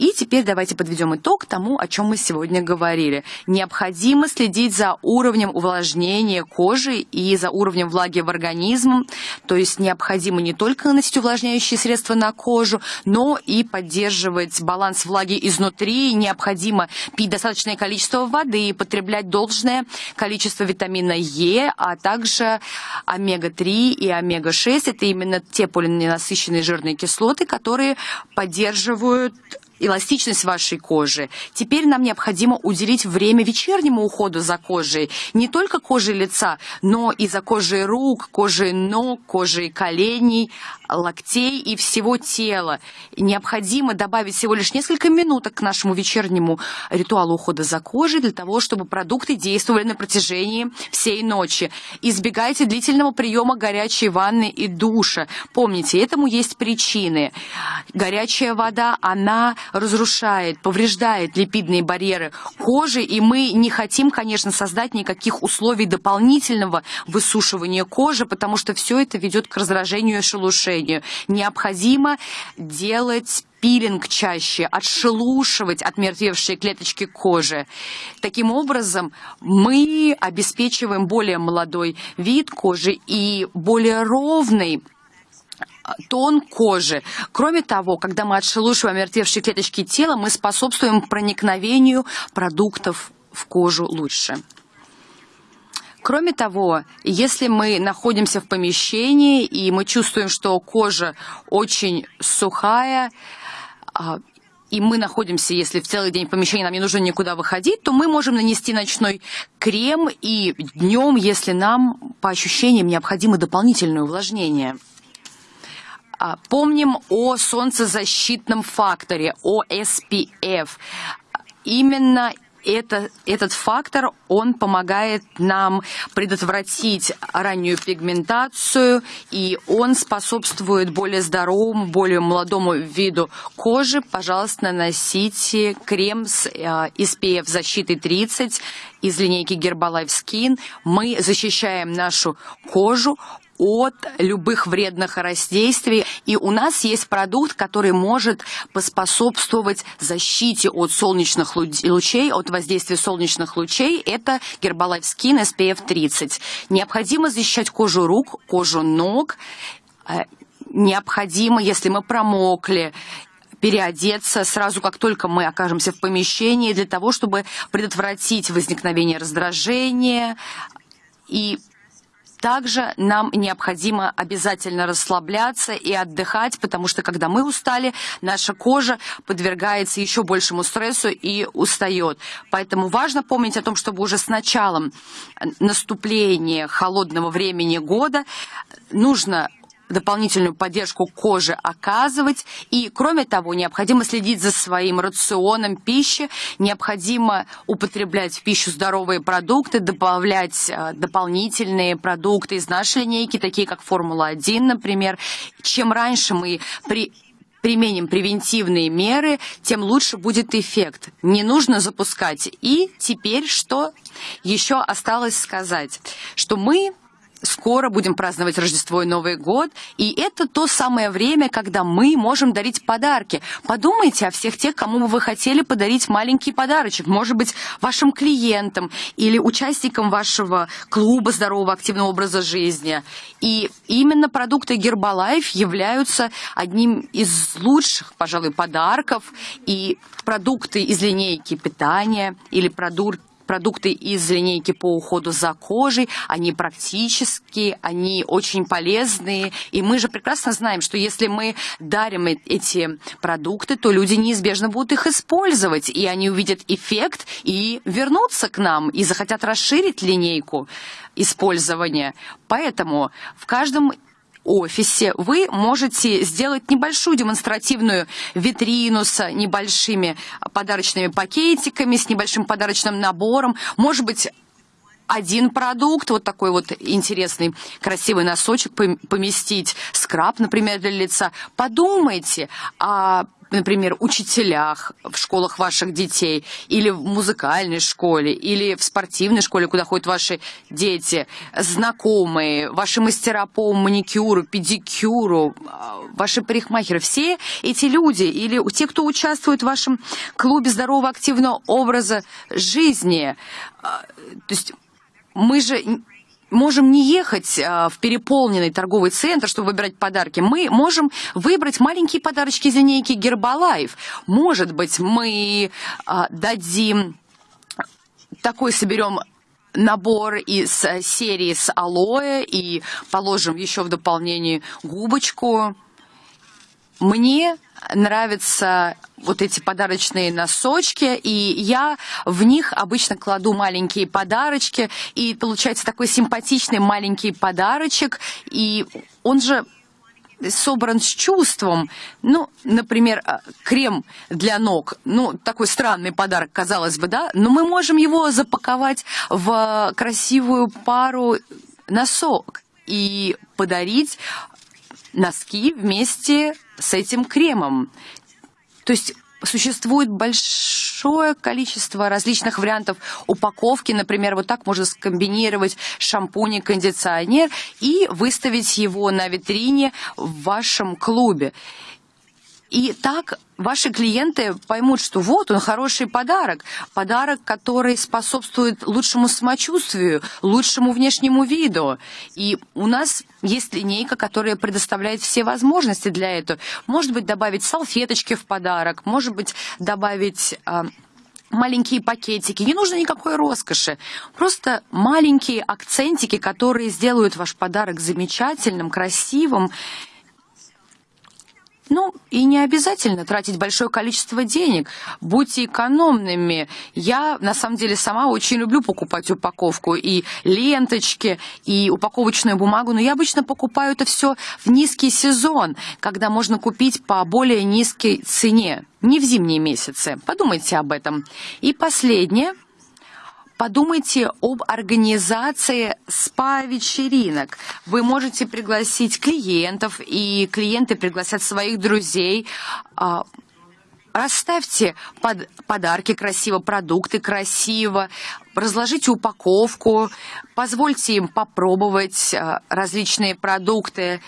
И теперь давайте подведем итог тому, о чем мы сегодня говорили. Необходимо следить за уровнем увлажнения кожи и за уровнем влаги в организме. То есть необходимо не только наносить увлажняющие средства на кожу, но и поддерживать баланс влаги изнутри. Необходимо пить достаточное количество воды, потреблять должное количество витамина Е, а также омега-3 и омега-6. Это именно те полиненасыщенные жирные кислоты, которые поддерживают эластичность вашей кожи. Теперь нам необходимо уделить время вечернему уходу за кожей. Не только кожей лица, но и за кожей рук, кожей ног, кожей коленей, локтей и всего тела. Необходимо добавить всего лишь несколько минуток к нашему вечернему ритуалу ухода за кожей для того, чтобы продукты действовали на протяжении всей ночи. Избегайте длительного приема горячей ванны и душа. Помните, этому есть причины. Горячая вода, она разрушает, повреждает липидные барьеры кожи, и мы не хотим, конечно, создать никаких условий дополнительного высушивания кожи, потому что все это ведет к раздражению и шелушению. Необходимо делать пилинг чаще, отшелушивать отмертвевшие клеточки кожи. Таким образом, мы обеспечиваем более молодой вид кожи и более ровный тон кожи. Кроме того, когда мы отшелушиваем мертвевшие клеточки тела, мы способствуем проникновению продуктов в кожу лучше. Кроме того, если мы находимся в помещении и мы чувствуем, что кожа очень сухая, а, и мы находимся, если в целый день в помещении нам не нужно никуда выходить, то мы можем нанести ночной крем и днем, если нам по ощущениям необходимо дополнительное увлажнение. А, помним о солнцезащитном факторе, о SPF. Именно это, этот фактор, он помогает нам предотвратить раннюю пигментацию, и он способствует более здоровому, более молодому виду кожи. Пожалуйста, наносите крем с э, SPF защитой 30 из линейки Herbalife Skin. Мы защищаем нашу кожу от любых вредных воздействий. И у нас есть продукт, который может поспособствовать защите от солнечных лучей, от воздействия солнечных лучей. Это Herbalife Skin SPF 30. Необходимо защищать кожу рук, кожу ног. Э, необходимо, если мы промокли, переодеться сразу, как только мы окажемся в помещении, для того, чтобы предотвратить возникновение раздражения и также нам необходимо обязательно расслабляться и отдыхать, потому что когда мы устали, наша кожа подвергается еще большему стрессу и устает. Поэтому важно помнить о том, чтобы уже с началом наступления холодного времени года нужно дополнительную поддержку кожи оказывать. И, кроме того, необходимо следить за своим рационом пищи, необходимо употреблять в пищу здоровые продукты, добавлять э, дополнительные продукты из нашей линейки, такие как Формула-1, например. Чем раньше мы при применим превентивные меры, тем лучше будет эффект. Не нужно запускать. И теперь что еще осталось сказать? Что мы скоро будем праздновать Рождество и Новый год, и это то самое время, когда мы можем дарить подарки. Подумайте о всех тех, кому бы вы хотели подарить маленький подарочек, может быть, вашим клиентам или участникам вашего клуба здорового активного образа жизни. И именно продукты Гербалайф являются одним из лучших, пожалуй, подарков, и продукты из линейки питания или продукты продукты из линейки по уходу за кожей, они практические, они очень полезные. И мы же прекрасно знаем, что если мы дарим эти продукты, то люди неизбежно будут их использовать, и они увидят эффект и вернутся к нам, и захотят расширить линейку использования. Поэтому в каждом офисе вы можете сделать небольшую демонстративную витрину с небольшими подарочными пакетиками, с небольшим подарочным набором. Может быть, один продукт, вот такой вот интересный, красивый носочек поместить, скраб, например, для лица. Подумайте о например, учителях в школах ваших детей, или в музыкальной школе, или в спортивной школе, куда ходят ваши дети, знакомые, ваши мастера по маникюру, педикюру, а, ваши парикмахеры, все эти люди, или те, кто участвует в вашем клубе здорового активного образа жизни, а, то есть мы же можем не ехать а, в переполненный торговый центр, чтобы выбирать подарки. Мы можем выбрать маленькие подарочки из линейки Гербалайф. Может быть, мы а, дадим такой соберем набор из серии с алоэ и положим еще в дополнение губочку. Мне нравятся вот эти подарочные носочки, и я в них обычно кладу маленькие подарочки, и получается такой симпатичный маленький подарочек, и он же собран с чувством. Ну, например, э, крем для ног. Ну, такой странный подарок, казалось бы, да? Но мы можем его запаковать в красивую пару носок и подарить носки вместе с этим кремом. То есть существует большое количество различных вариантов упаковки. Например, вот так можно скомбинировать шампунь и кондиционер и выставить его на витрине в вашем клубе. И так ваши клиенты поймут, что вот он хороший подарок, подарок, который способствует лучшему самочувствию, лучшему внешнему виду. И у нас есть линейка, которая предоставляет все возможности для этого. Может быть, добавить салфеточки в подарок, может быть, добавить... А, маленькие пакетики, не нужно никакой роскоши, просто маленькие акцентики, которые сделают ваш подарок замечательным, красивым ну, и не обязательно тратить большое количество денег. Будьте экономными. Я, на самом деле, сама очень люблю покупать упаковку и ленточки, и упаковочную бумагу, но я обычно покупаю это все в низкий сезон, когда можно купить по более низкой цене, не в зимние месяцы. Подумайте об этом. И последнее – Подумайте об организации спа-вечеринок. Вы можете пригласить клиентов, и клиенты пригласят своих друзей. А, расставьте под, подарки красиво, продукты красиво, разложите упаковку, позвольте им попробовать а, различные продукты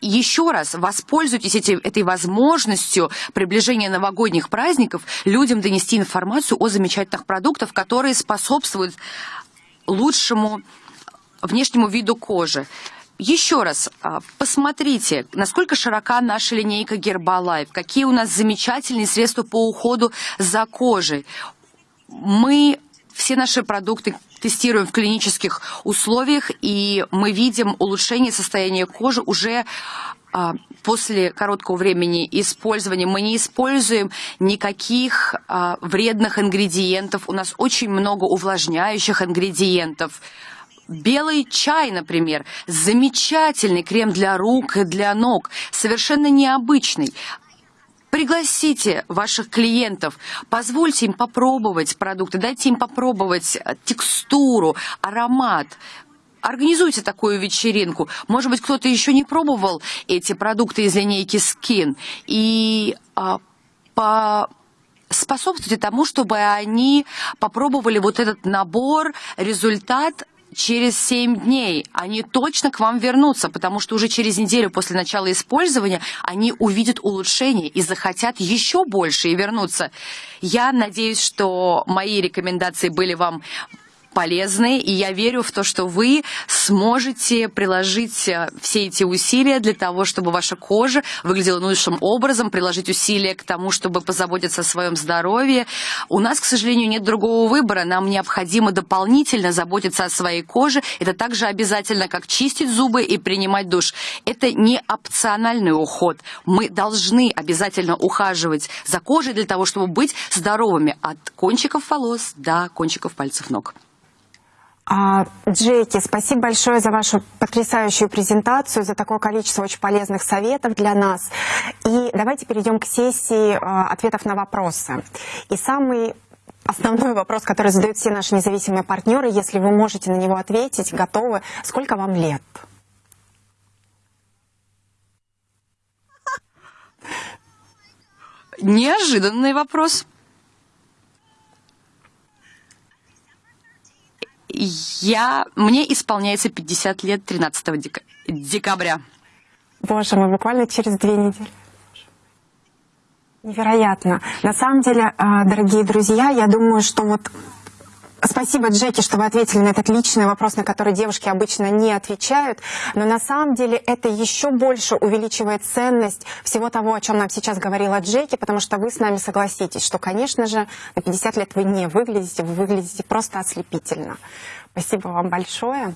еще раз воспользуйтесь эти, этой возможностью приближения новогодних праздников людям донести информацию о замечательных продуктах, которые способствуют лучшему внешнему виду кожи. Еще раз, а, посмотрите, насколько широка наша линейка Гербалайф, какие у нас замечательные средства по уходу за кожей. Мы все наши продукты тестируем в клинических условиях, и мы видим улучшение состояния кожи уже а, после короткого времени использования мы не используем никаких а, вредных ингредиентов. У нас очень много увлажняющих ингредиентов. Белый чай, например, замечательный крем для рук и для ног, совершенно необычный. Пригласите ваших клиентов, позвольте им попробовать продукты, дайте им попробовать э, текстуру, аромат. Организуйте такую вечеринку. Может быть, кто-то еще не пробовал эти продукты из линейки Skin. И а, по способствуйте тому, чтобы они попробовали вот этот набор, результат через 7 дней они точно к вам вернутся, потому что уже через неделю после начала использования они увидят улучшение и захотят еще больше и вернуться. Я надеюсь, что мои рекомендации были вам полезны, и я верю в то, что вы сможете приложить э, все эти усилия для того, чтобы ваша кожа выглядела лучшим образом, приложить усилия к тому, чтобы позаботиться о своем здоровье. У нас, к сожалению, нет другого выбора. Нам необходимо дополнительно заботиться о своей коже. Это также обязательно, как чистить зубы и принимать душ. Это не опциональный уход. Мы должны обязательно ухаживать за кожей для того, чтобы быть здоровыми от кончиков волос до кончиков пальцев ног. А, Джеки, спасибо большое за вашу потрясающую презентацию, за такое количество очень полезных советов для нас. И давайте перейдем к сессии а, ответов на вопросы. И самый основной вопрос, который задают все наши независимые партнеры, если вы можете на него ответить, готовы, сколько вам лет? Неожиданный вопрос. Я, мне исполняется 50 лет 13 дека, декабря. Боже мой, буквально через две недели. Невероятно. На самом деле, а, дорогие друзья, я думаю, что вот Спасибо, Джеки, что вы ответили на этот личный вопрос, на который девушки обычно не отвечают. Но на самом деле это еще больше увеличивает ценность всего того, о чем нам сейчас говорила Джеки, потому что вы с нами согласитесь, что, конечно же, на 50 лет вы не выглядите, вы выглядите просто ослепительно. Спасибо вам большое.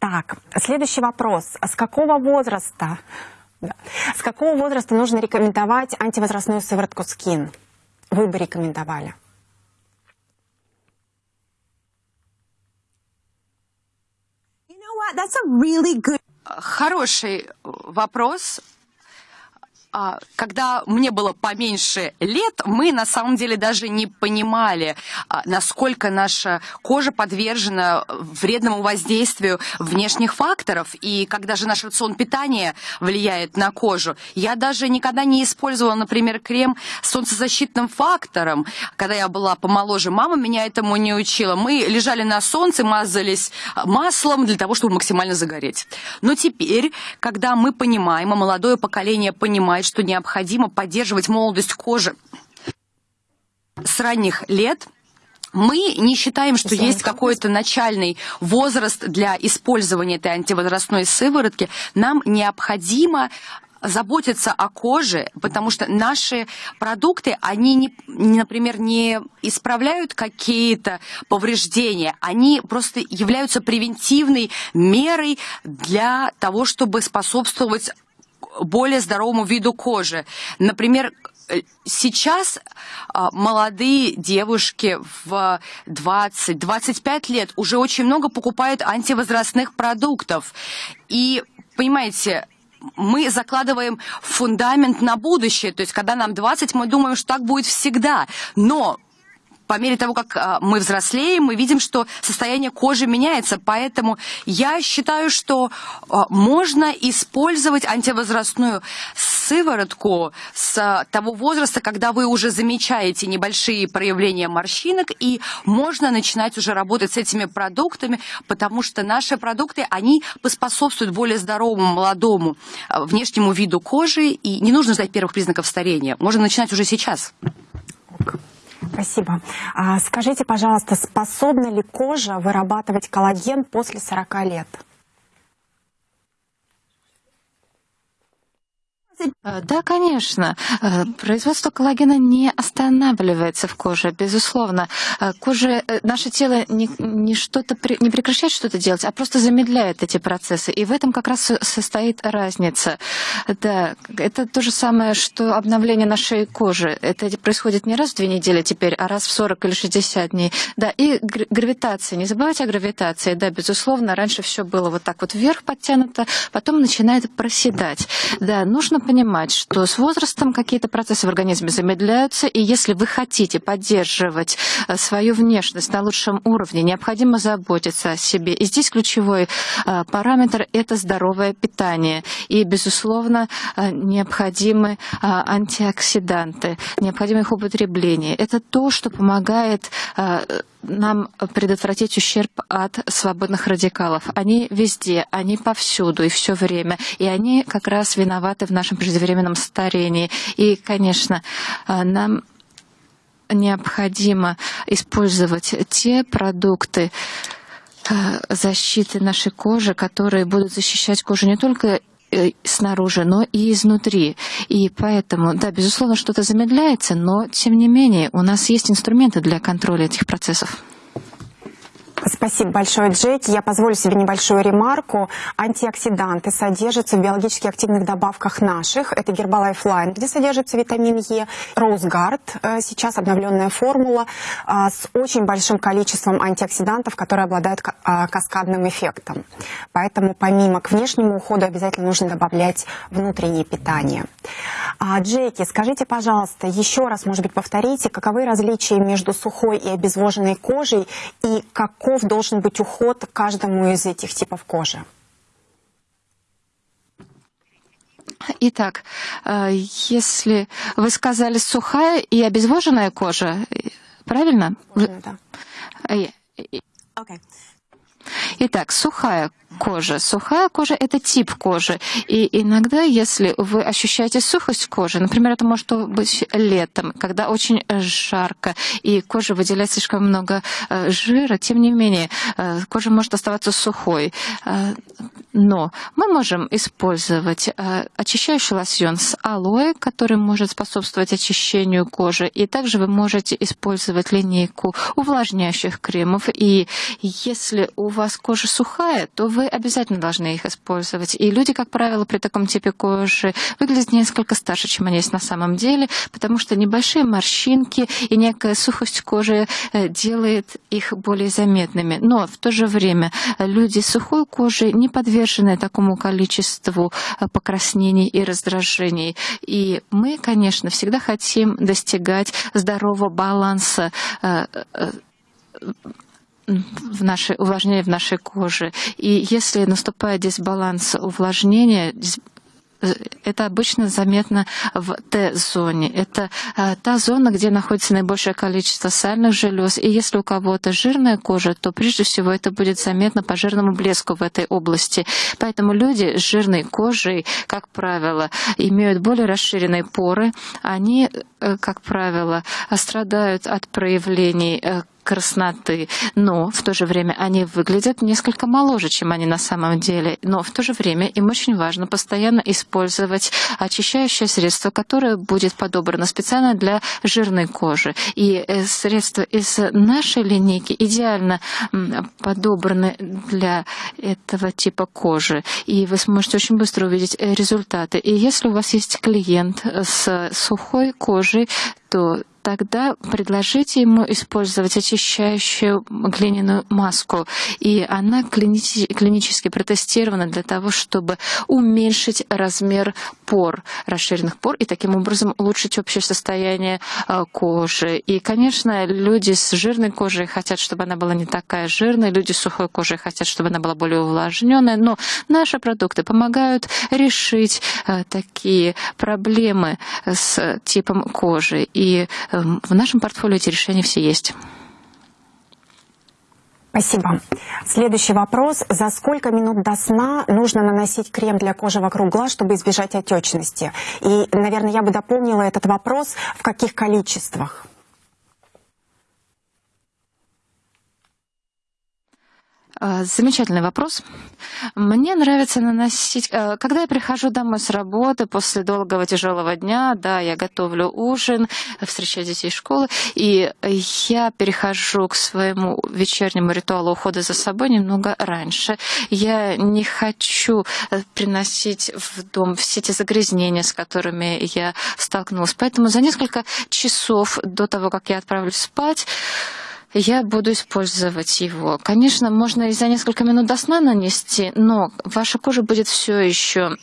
Так, следующий вопрос. С какого возраста, да, с какого возраста нужно рекомендовать антивозрастную сыворотку Skin? Вы бы рекомендовали. that's a really good... Хороший вопрос. А, когда мне было поменьше лет, мы на самом деле даже не понимали, а, насколько наша кожа подвержена вредному воздействию внешних факторов. И когда же наш рацион питания влияет на кожу, я даже никогда не использовала, например, крем с солнцезащитным фактором. Когда я была помоложе, мама меня этому не учила. Мы лежали на солнце, мазались маслом для того, чтобы максимально загореть. Но теперь, когда мы понимаем, а молодое поколение понимает, что необходимо поддерживать молодость кожи. С ранних лет, мы не считаем, что есть какой-то начальный возраст для использования этой антивозрастной сыворотки. Нам необходимо заботиться о коже, потому что наши продукты, они, не, например, не исправляют какие-то повреждения, они просто являются превентивной мерой для того, чтобы способствовать более здоровому виду кожи. Например, сейчас а, молодые девушки в 20-25 лет уже очень много покупают антивозрастных продуктов. И, понимаете, мы закладываем фундамент на будущее. То есть, когда нам 20, мы думаем, что так будет всегда. Но по мере того, как а, мы взрослеем, мы видим, что состояние кожи меняется. Поэтому я считаю, что а, можно использовать антивозрастную сыворотку с того возраста, когда вы уже замечаете небольшие проявления морщинок, и можно начинать уже работать с этими продуктами, потому что наши продукты, они поспособствуют более здоровому, молодому а, внешнему виду кожи, и не нужно ждать первых признаков старения. Можно начинать уже сейчас. Спасибо. А скажите, пожалуйста, способна ли кожа вырабатывать коллаген после 40 лет? Да, конечно. Э, производство коллагена не останавливается в коже, безусловно. Э, кожа, наше тело не, не, что-то, не прекращает что-то делать, а просто замедляет эти процессы. И в этом как раз состоит разница. Да, это то же самое, что обновление нашей кожи. Это происходит не раз в две недели теперь, а раз в 40 или 60 дней. Да, и гравитация. Не забывайте о гравитации. Да, безусловно, раньше все было вот так вот вверх подтянуто, потом начинает проседать. Да, нужно понимать, что с возрастом какие-то процессы в организме замедляются, и если вы хотите поддерживать э, свою внешность на лучшем уровне, необходимо заботиться о себе. И здесь ключевой э, параметр – это здоровое питание. И, безусловно, э, необходимы антиоксиданты, необходимо их употребление. Это то, что помогает нам предотвратить ущерб от свободных радикалов. Они везде, они повсюду и все время. И они как раз виноваты в нашем преждевременном старении. И, конечно, а, нам необходимо использовать те продукты, а, защиты нашей кожи, которые будут защищать кожу не только э, снаружи, но и изнутри. И поэтому, да, безусловно, что-то замедляется, но тем не менее у нас есть инструменты для контроля этих процессов. Спасибо большое, Джеки. Я позволю себе небольшую ремарку. Антиоксиданты содержатся в биологически активных добавках наших. Это Herbalife Line, где содержится витамин Е. Roseguard, э, сейчас обновленная формула э, с очень большим количеством антиоксидантов, которые обладают э, каскадным эффектом. Поэтому помимо к внешнему уходу обязательно нужно добавлять внутреннее питание. А, Джеки, скажите, пожалуйста, еще раз, может быть, повторите, каковы различия между сухой и обезвоженной кожей и какой каков должен быть уход каждому из этих типов кожи? Итак, э, если вы сказали сухая и обезвоженная кожа, правильно? Да. Okay. Итак, сухая кожа. Сухая кожа – это тип кожи. И иногда, если вы ощущаете сухость кожи, например, это может быть летом, когда очень жарко, и кожа выделяет слишком много э, жира, тем не менее, э, кожа может оставаться сухой. Э, но мы можем использовать очищающий лосьон с алоэ, который может способствовать очищению кожи. И также вы можете использовать линейку увлажняющих кремов. И если у вас кожа сухая, то вы обязательно должны их использовать. И люди, как правило, при таком типе кожи выглядят несколько старше, чем они есть на самом деле, потому что небольшие морщинки и некая сухость кожи э, делает их более заметными. Но в то же время люди с сухой кожей не подвержены такому количеству э, покраснений и раздражений. И мы, конечно, всегда хотим достигать здорового баланса э, в нашей, увлажнения в нашей коже. И если наступает дисбаланс увлажнения, это обычно заметно в Т-зоне. Это а, та зона, где находится наибольшее количество сальных желез. И если у кого-то жирная кожа, то прежде всего это будет заметно по жирному блеску в этой области. Поэтому люди с жирной кожей, как правило, имеют более расширенные поры. Они, э, как правило, страдают от проявлений э, красноты, но в то же время они выглядят несколько моложе, чем они на самом деле. Но в то же время им очень важно постоянно использовать очищающее средство, которое будет подобрано специально для жирной кожи. И э, средства из нашей линейки идеально подобраны для этого типа кожи. И вы сможете очень быстро увидеть э, результаты. И если у вас есть клиент с сухой кожей, то тогда предложите ему использовать очищающую глиняную маску. И она клини- клинически протестирована для того, чтобы уменьшить размер пор, расширенных пор, и таким образом улучшить общее состояние а, кожи. И, конечно, люди с жирной кожей хотят, чтобы она была не такая жирная, люди с сухой кожей хотят, чтобы она была более увлажненная, но наши продукты помогают решить а, такие проблемы с типом кожи. И в нашем портфолио эти решения все есть. Спасибо. Следующий вопрос. За сколько минут до сна нужно наносить крем для кожи вокруг глаз, чтобы избежать отечности? И, наверное, я бы дополнила этот вопрос, в каких количествах? Замечательный вопрос. Мне нравится наносить... Э, когда я прихожу домой с работы после долгого тяжелого дня, да, я готовлю ужин, встречаю детей из школы, и я перехожу к своему вечернему ритуалу ухода за собой немного раньше. Я не хочу э, приносить в дом все те загрязнения, с которыми я столкнулась. Поэтому за несколько часов до того, как я отправлюсь спать, я буду использовать его. Конечно, можно и за несколько минут до сна нанести, но ваша кожа будет все еще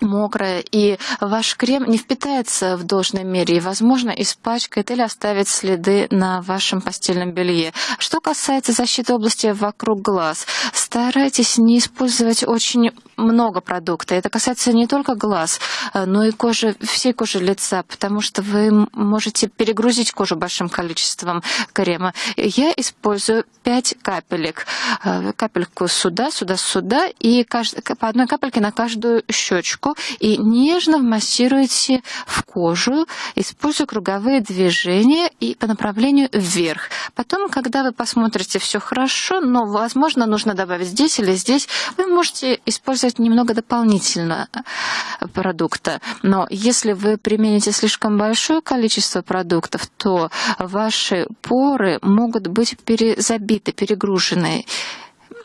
мокрая, и ваш крем не впитается в должной мере и, возможно, испачкает или оставит следы на вашем постельном белье. Что касается защиты области вокруг глаз, старайтесь не использовать очень много продукта. Это касается не только глаз, э, но и кожи, всей кожи лица, потому что вы можете перегрузить кожу большим количеством крема. Я использую 5 капелек. Э, капельку сюда, сюда, сюда, и по одной капельке на каждую щечку и нежно вмассируете в кожу, используя круговые движения и по направлению вверх. Потом, когда вы посмотрите все хорошо, но, возможно, нужно добавить здесь или здесь, вы можете использовать немного дополнительно э, продукта. Но если вы примените слишком большое количество продуктов, то ваши поры могут быть перезабиты, перегружены.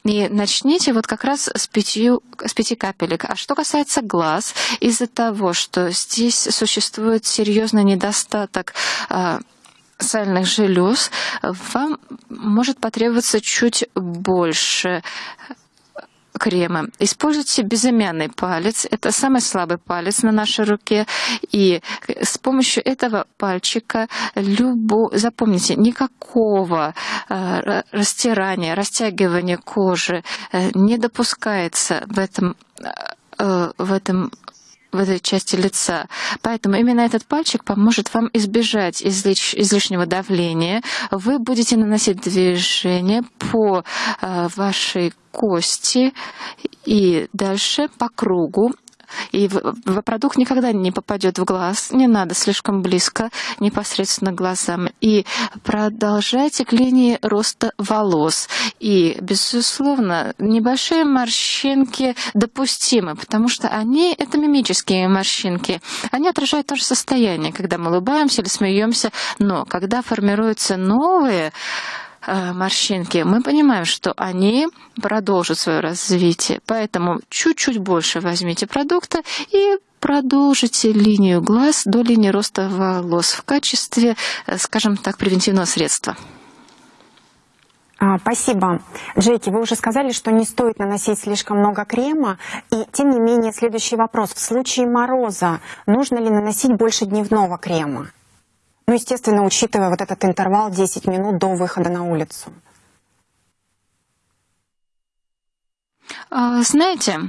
И начните вот как раз с, пятью, с пяти капелек. А что касается глаз, из-за того, что здесь существует серьезный недостаток а, сальных желез, вам может потребоваться чуть больше крема. Используйте безымянный палец. Это самый слабый палец на нашей руке. И с помощью этого пальчика любо... запомните, никакого э, растирания, растягивания кожи э, не допускается в этом, э, в этом в этой части лица. Поэтому именно этот пальчик поможет вам избежать излиш, излишнего давления. Вы будете наносить движение по э, вашей кости и дальше по кругу и продукт никогда не попадет в глаз, не надо слишком близко, непосредственно глазам. И продолжайте к линии роста волос. И, безусловно, небольшие морщинки допустимы, потому что они — это мимические морщинки. Они отражают то же состояние, когда мы улыбаемся или смеемся, но когда формируются новые морщинки, мы понимаем, что они продолжат свое развитие. Поэтому чуть-чуть больше возьмите продукта и продолжите линию глаз до линии роста волос в качестве, э, скажем так, превентивного средства. А, спасибо. Джеки, вы уже сказали, что не стоит наносить слишком много крема. И тем не менее, следующий вопрос. В случае мороза нужно ли наносить больше дневного крема? Ну, естественно, учитывая вот этот интервал 10 минут до выхода на улицу. А, знаете,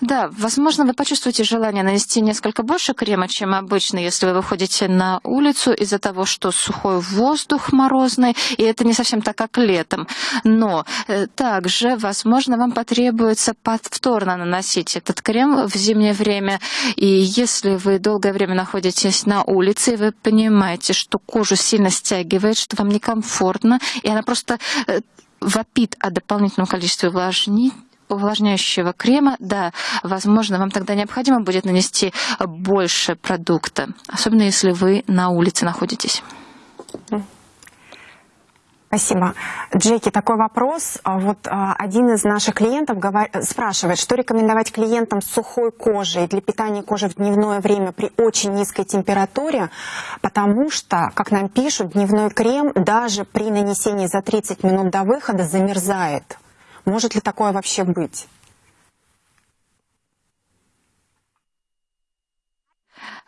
да, возможно, вы почувствуете желание нанести несколько больше крема, чем обычно, если вы выходите на улицу из-за того, что сухой воздух морозный, и это не совсем так, как летом. Но э, также, возможно, вам потребуется повторно наносить этот крем в зимнее время. И если вы долгое время находитесь на улице, и вы понимаете, что кожу сильно стягивает, что вам некомфортно, и она просто э, вопит о дополнительном количестве увлажнить увлажняющего крема, да, возможно, вам тогда необходимо будет нанести больше продукта, особенно если вы на улице находитесь. Спасибо. Джеки, такой вопрос. А вот а, один из наших клиентов спрашивает, что рекомендовать клиентам с сухой кожей для питания кожи в дневное время при очень низкой температуре, потому что, как нам пишут, дневной крем даже при нанесении за 30 минут до выхода замерзает. Может ли такое вообще быть?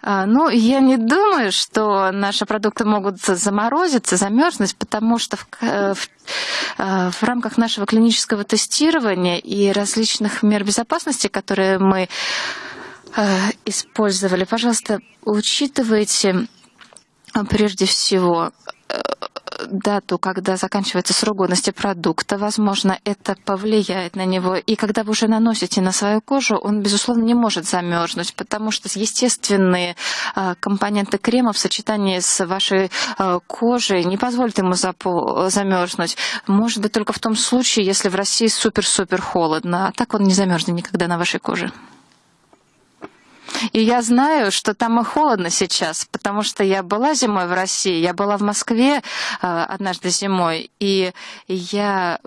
А, ну, я не думаю, что наши продукты могут заморозиться, замерзнуть, потому что в, э, в, э, в рамках нашего клинического тестирования и различных мер безопасности, которые мы э, использовали, пожалуйста, учитывайте прежде всего дату, когда заканчивается срок годности продукта. Возможно, это повлияет на него. И когда вы уже наносите на свою кожу, он, безусловно, не может замерзнуть, потому что естественные а, компоненты крема в сочетании с вашей а, кожей не позволят ему замерзнуть. Может быть, только в том случае, если в России супер-супер холодно. А так он не замерзнет никогда на вашей коже. И я знаю, что там и холодно сейчас, потому что я была зимой в России, я была в Москве э, однажды зимой, и я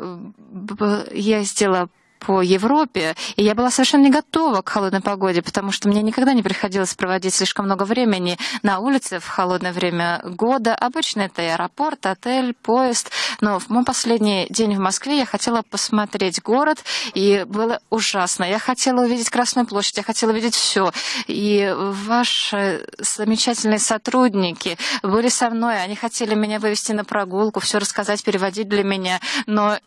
ездила по Европе, и я была совершенно не готова к холодной погоде, потому что мне никогда не приходилось проводить слишком много времени на улице в холодное время года. Обычно это аэропорт, отель, поезд. Но в мой последний день в Москве я хотела посмотреть город, и было ужасно. Я хотела увидеть Красную площадь, я хотела увидеть все. И ваши замечательные сотрудники были со мной, они хотели меня вывести на прогулку, все рассказать, переводить для меня. Но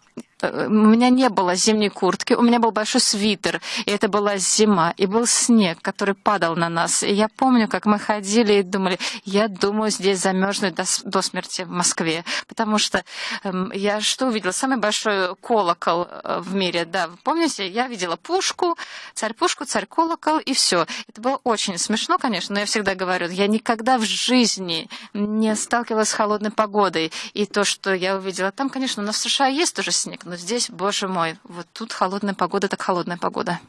у меня не было зимней куртки, у меня был большой свитер, и это была зима, и был снег, который падал на нас. И я помню, как мы ходили и думали, я думаю, здесь замерзнуть до, до смерти в Москве, потому что эм, я что увидела? Самый большой колокол э, в мире, да, вы помните? Я видела пушку, царь-пушку, царь-колокол, и все. Это было очень смешно, конечно, но я всегда говорю, я никогда в жизни не сталкивалась с холодной погодой, и то, что я увидела там, конечно, у нас в США есть тоже снег, но но здесь, боже мой, вот тут холодная погода, так холодная погода.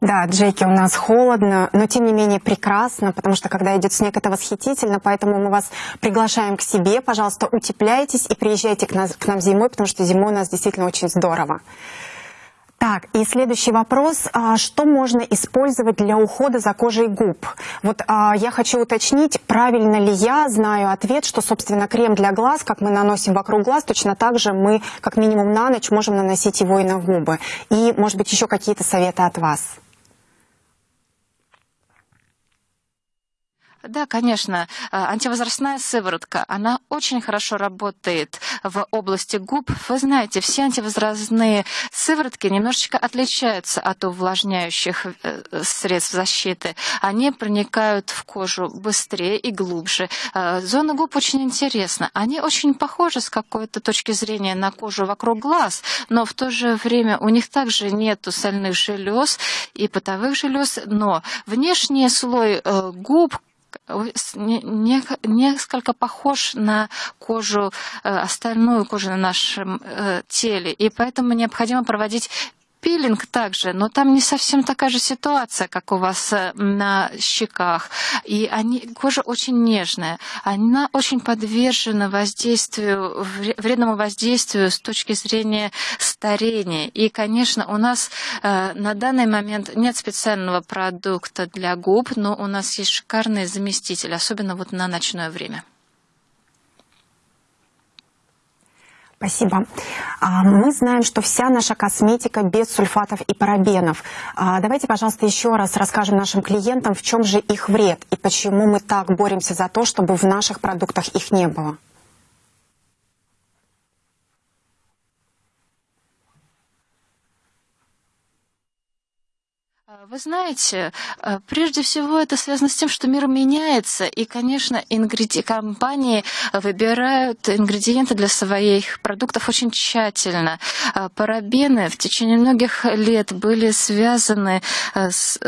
Да, Джеки, у нас холодно, но тем не менее прекрасно, потому что когда идет снег, это восхитительно, поэтому мы вас приглашаем к себе. Пожалуйста, утепляйтесь и приезжайте к, нас, к нам зимой, потому что зимой у нас действительно очень здорово. Так, и следующий вопрос. А, что можно использовать для ухода за кожей губ? Вот а, я хочу уточнить, правильно ли я знаю ответ, что, собственно, крем для глаз, как мы наносим вокруг глаз, точно так же мы, как минимум на ночь, можем наносить его и на губы. И, может быть, еще какие-то советы от вас? Да, конечно. А, антивозрастная сыворотка, она очень хорошо работает в области губ. Вы знаете, все антивозрастные сыворотки немножечко отличаются от увлажняющих э, средств защиты. Они проникают в кожу быстрее и глубже. А, зона губ очень интересна. Они очень похожи с какой-то точки зрения на кожу вокруг глаз, но в то же время у них также нет сальных желез и потовых желез, но внешний слой э, губ несколько похож на кожу, э, остальную кожу на нашем э, теле, и поэтому необходимо проводить пилинг также, но там не совсем такая же ситуация, как у вас э, на щеках. И они, кожа очень нежная, она очень подвержена воздействию, вредному воздействию с точки зрения старения. И, конечно, у нас э, на данный момент нет специального продукта для губ, но у нас есть шикарные заместители, особенно вот на ночное время. Спасибо. А, мы знаем, что вся наша косметика без сульфатов и парабенов. А, давайте, пожалуйста, еще раз расскажем нашим клиентам, в чем же их вред и почему мы так боремся за то, чтобы в наших продуктах их не было. Вы знаете, э, прежде всего это связано с тем, что мир меняется, и, конечно, ингреди... компании выбирают ингредиенты для своих продуктов очень тщательно. Э, парабены в течение многих лет были связаны, э, с...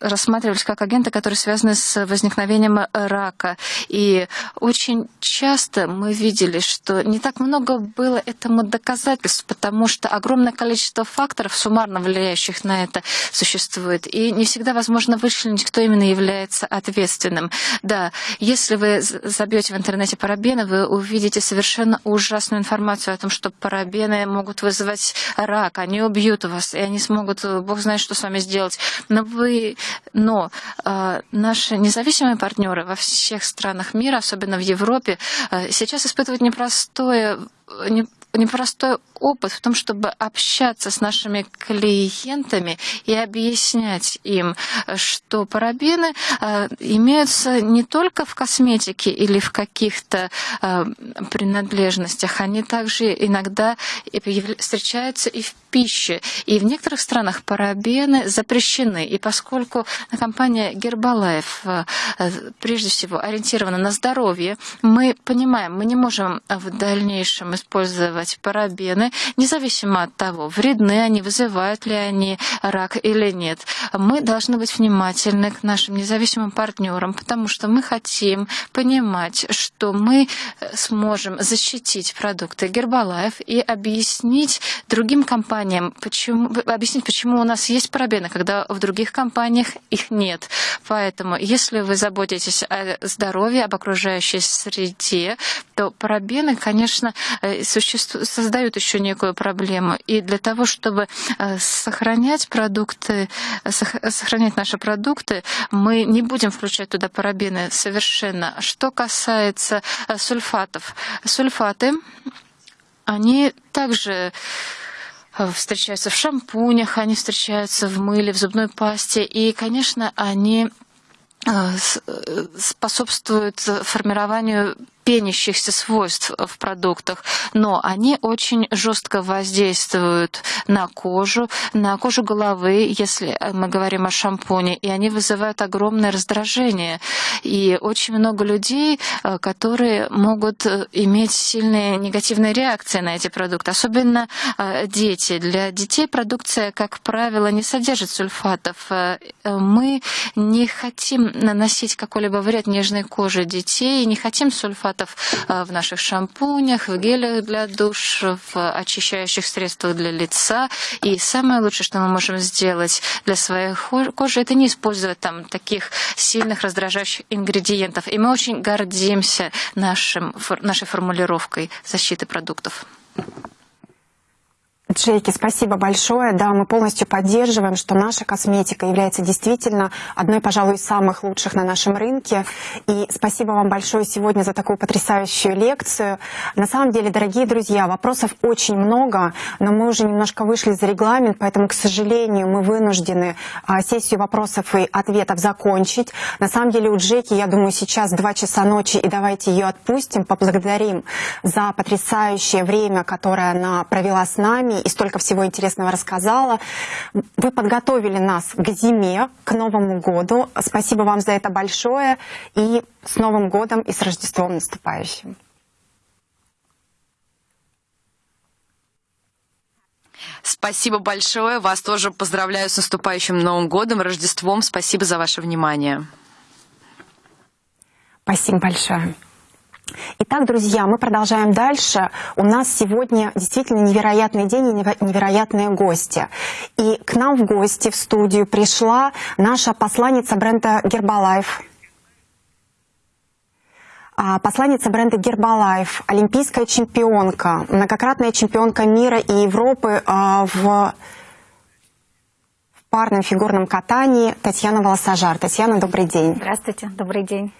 рассматривались как агенты, которые связаны с возникновением рака. И очень часто мы видели, что не так много было этому доказательств, потому что огромное количество факторов, суммарно влияющих на это, существует существует, и не всегда возможно вычленить, кто именно является ответственным. Да, если вы забьете в интернете парабены, вы увидите совершенно ужасную информацию о том, что парабены могут вызывать рак, они убьют вас, и они смогут, бог знает, что с вами сделать. Но вы, но э, наши независимые партнеры во всех странах мира, особенно в Европе, э, сейчас испытывают непростое не, непростой опыт в том, чтобы общаться с нашими клиентами и объяснять им, что парабены э, имеются не только в косметике или в каких-то э, принадлежностях, они также иногда встречаются и в пище. И в некоторых странах парабены запрещены. И поскольку компания Гербалайф э, прежде всего ориентирована на здоровье, мы понимаем, мы не можем в дальнейшем использовать парабены, независимо от того, вредны они, вызывают ли они рак или нет. Мы должны быть внимательны к нашим независимым партнерам, потому что мы хотим понимать, что мы сможем защитить продукты Гербалайф и объяснить другим компаниям, почему, объяснить, почему у нас есть парабены, когда в других компаниях их нет. Поэтому, если вы заботитесь о здоровье, об окружающей среде, то парабены, конечно, э, создают еще некую проблему. И для того, чтобы э, сохранять продукты, сохранять наши продукты, мы не будем включать туда парабены совершенно. Что касается э, сульфатов. Сульфаты, они также встречаются в шампунях, они встречаются в мыле, в зубной пасте. И, конечно, они способствуют формированию пенящихся свойств в продуктах, но они очень жестко воздействуют на кожу, на кожу головы, если мы говорим о шампуне, и они вызывают огромное раздражение. И очень много людей, э, которые могут э, иметь сильные негативные реакции на эти продукты, особенно э, дети. Для детей продукция, как правило, не содержит сульфатов. Мы не хотим наносить какой-либо вред нежной коже детей, не хотим сульфатов препаратов э, в наших шампунях, в гелях для душ, в очищающих средствах для лица. И самое лучшее, что мы можем сделать для своей кожи, это не использовать там таких сильных раздражающих ингредиентов. И мы очень гордимся нашим, нашей формулировкой защиты продуктов. Джейки, спасибо большое. Да, мы полностью поддерживаем, что наша косметика является действительно одной, пожалуй, из самых лучших на нашем рынке. И спасибо вам большое сегодня за такую потрясающую лекцию. На самом деле, дорогие друзья, вопросов очень много, но мы уже немножко вышли за регламент, поэтому, к сожалению, мы вынуждены а, сессию вопросов и ответов закончить. На самом деле, у Джеки, я думаю, сейчас 2 часа ночи, и давайте ее отпустим, поблагодарим за потрясающее время, которое она провела с нами и столько всего интересного рассказала. Вы подготовили нас к зиме, к Новому году. Спасибо вам за это большое. И с Новым годом и с Рождеством наступающим. Спасибо большое. Вас тоже поздравляю с наступающим Новым годом, Рождеством. Спасибо за ваше внимание. Спасибо большое. Итак, друзья, мы продолжаем дальше. У нас сегодня действительно невероятный день и невероятные гости. И к нам в гости в студию пришла наша посланница бренда Гербалайф. А, посланница бренда Гербалайф, олимпийская чемпионка, многократная чемпионка мира и Европы а, в парном фигурном катании Татьяна Волосожар. Татьяна, добрый день. Здравствуйте, добрый день.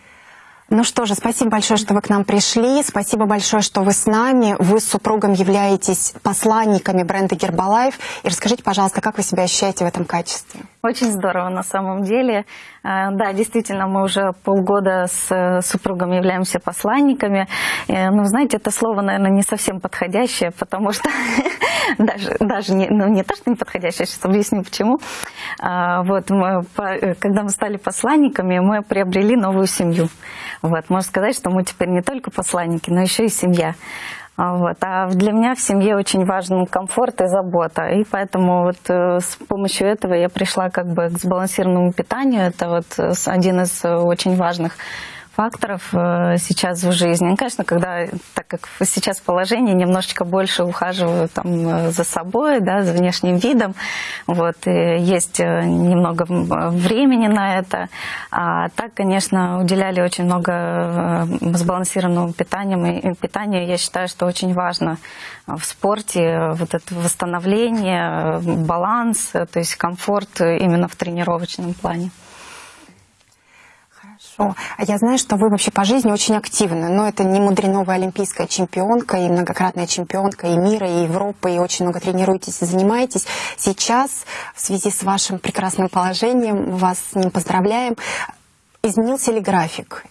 Ну что же, спасибо большое, что вы к нам пришли. Спасибо большое, что вы с нами. Вы с супругом являетесь посланниками бренда Гербалайф. И расскажите, пожалуйста, как вы себя ощущаете в этом качестве? Очень здорово на самом деле. Э, да, действительно, мы уже полгода с э, супругом являемся посланниками. Э, ну, знаете, это слово, наверное, не совсем подходящее, потому что даже, даже не, ну, не то, что не подходящее, сейчас объясню почему. Вот, мы, когда мы стали посланниками, мы приобрели новую семью. Вот, можно сказать, что мы теперь не только посланники, но еще и семья. А, вот. А для меня в семье очень важен комфорт и забота. И поэтому вот э, с помощью этого я пришла как бы к сбалансированному питанию. Это вот э, один из э, очень важных факторов э, сейчас в жизни. Ну, конечно, когда, так как сейчас положение, немножечко больше ухаживаю там, э, за собой, да, за внешним видом, вот, есть э, немного времени на это. А так, конечно, уделяли очень много сбалансированному питанию. И питанию я считаю, что очень важно в спорте вот это восстановление, баланс, то есть комфорт именно в тренировочном плане. Хорошо. А я знаю, что вы вообще по жизни очень активны, но это не мудрено, вы олимпийская чемпионка и многократная чемпионка и мира, и Европы, и очень много тренируетесь и занимаетесь. Сейчас, в связи с вашим прекрасным положением, вас с ним поздравляем, изменился ли график?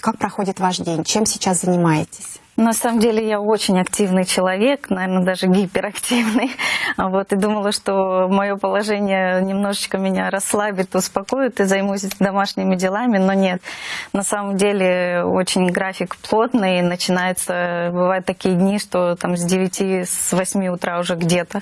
Как проходит ваш день? Чем сейчас занимаетесь? На самом деле я очень активный человек, наверное, даже гиперактивный. Вот, и думала, что мое положение немножечко меня расслабит, успокоит и займусь домашними делами, но нет. На самом деле очень график плотный, начинается, бывают такие дни, что там с 9, с 8 утра уже где-то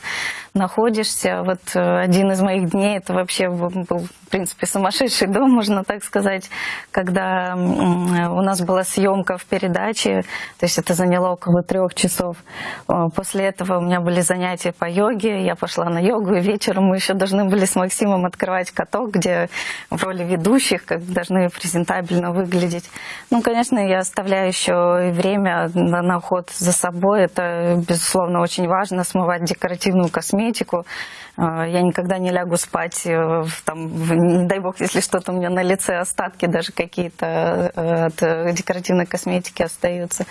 находишься. Вот э, один из моих дней, это вообще был, в принципе, сумасшедший дом, можно так сказать, когда у нас была съемка в передаче, то есть это заняло около трех часов. Э, после этого у меня были занятия по йоге, я пошла на йогу, и вечером мы еще должны были с Максимом открывать каток, где в роли ведущих как должны презентабельно выглядеть. Ну, конечно, я оставляю еще и время на, на уход за собой, это, безусловно, очень важно, смывать декоративную косметику. Э, я никогда не лягу спать, э, там, дай бог, если что-то у меня на лице остатки даже какие-то от декоративной косметики остаются.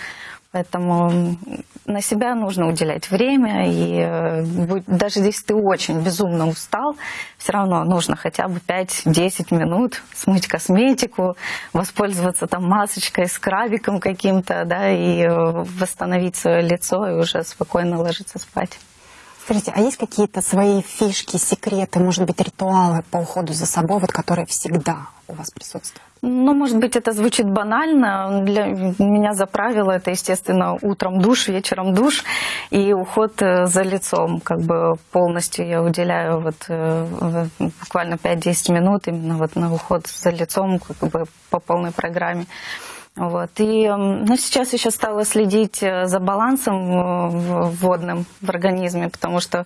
Поэтому на себя нужно уделять время, и э, даже если ты очень безумно устал, все равно нужно хотя бы 5-10 минут смыть косметику, воспользоваться там масочкой, скрабиком каким-то, да, и э, восстановить свое лицо, и уже спокойно ложиться спать. Скажите, а есть какие-то свои фишки, секреты, может быть, ритуалы по уходу за собой, вот, которые всегда у вас присутствуют? Ну, может быть, это звучит банально. Для меня за правило это, естественно, утром душ, вечером душ и уход э, за лицом. Как бы полностью я уделяю вот э, буквально 5-10 минут именно вот на уход за лицом как бы по полной программе. Вот. И ну, сейчас еще стала следить э, за балансом водным в организме, потому что э,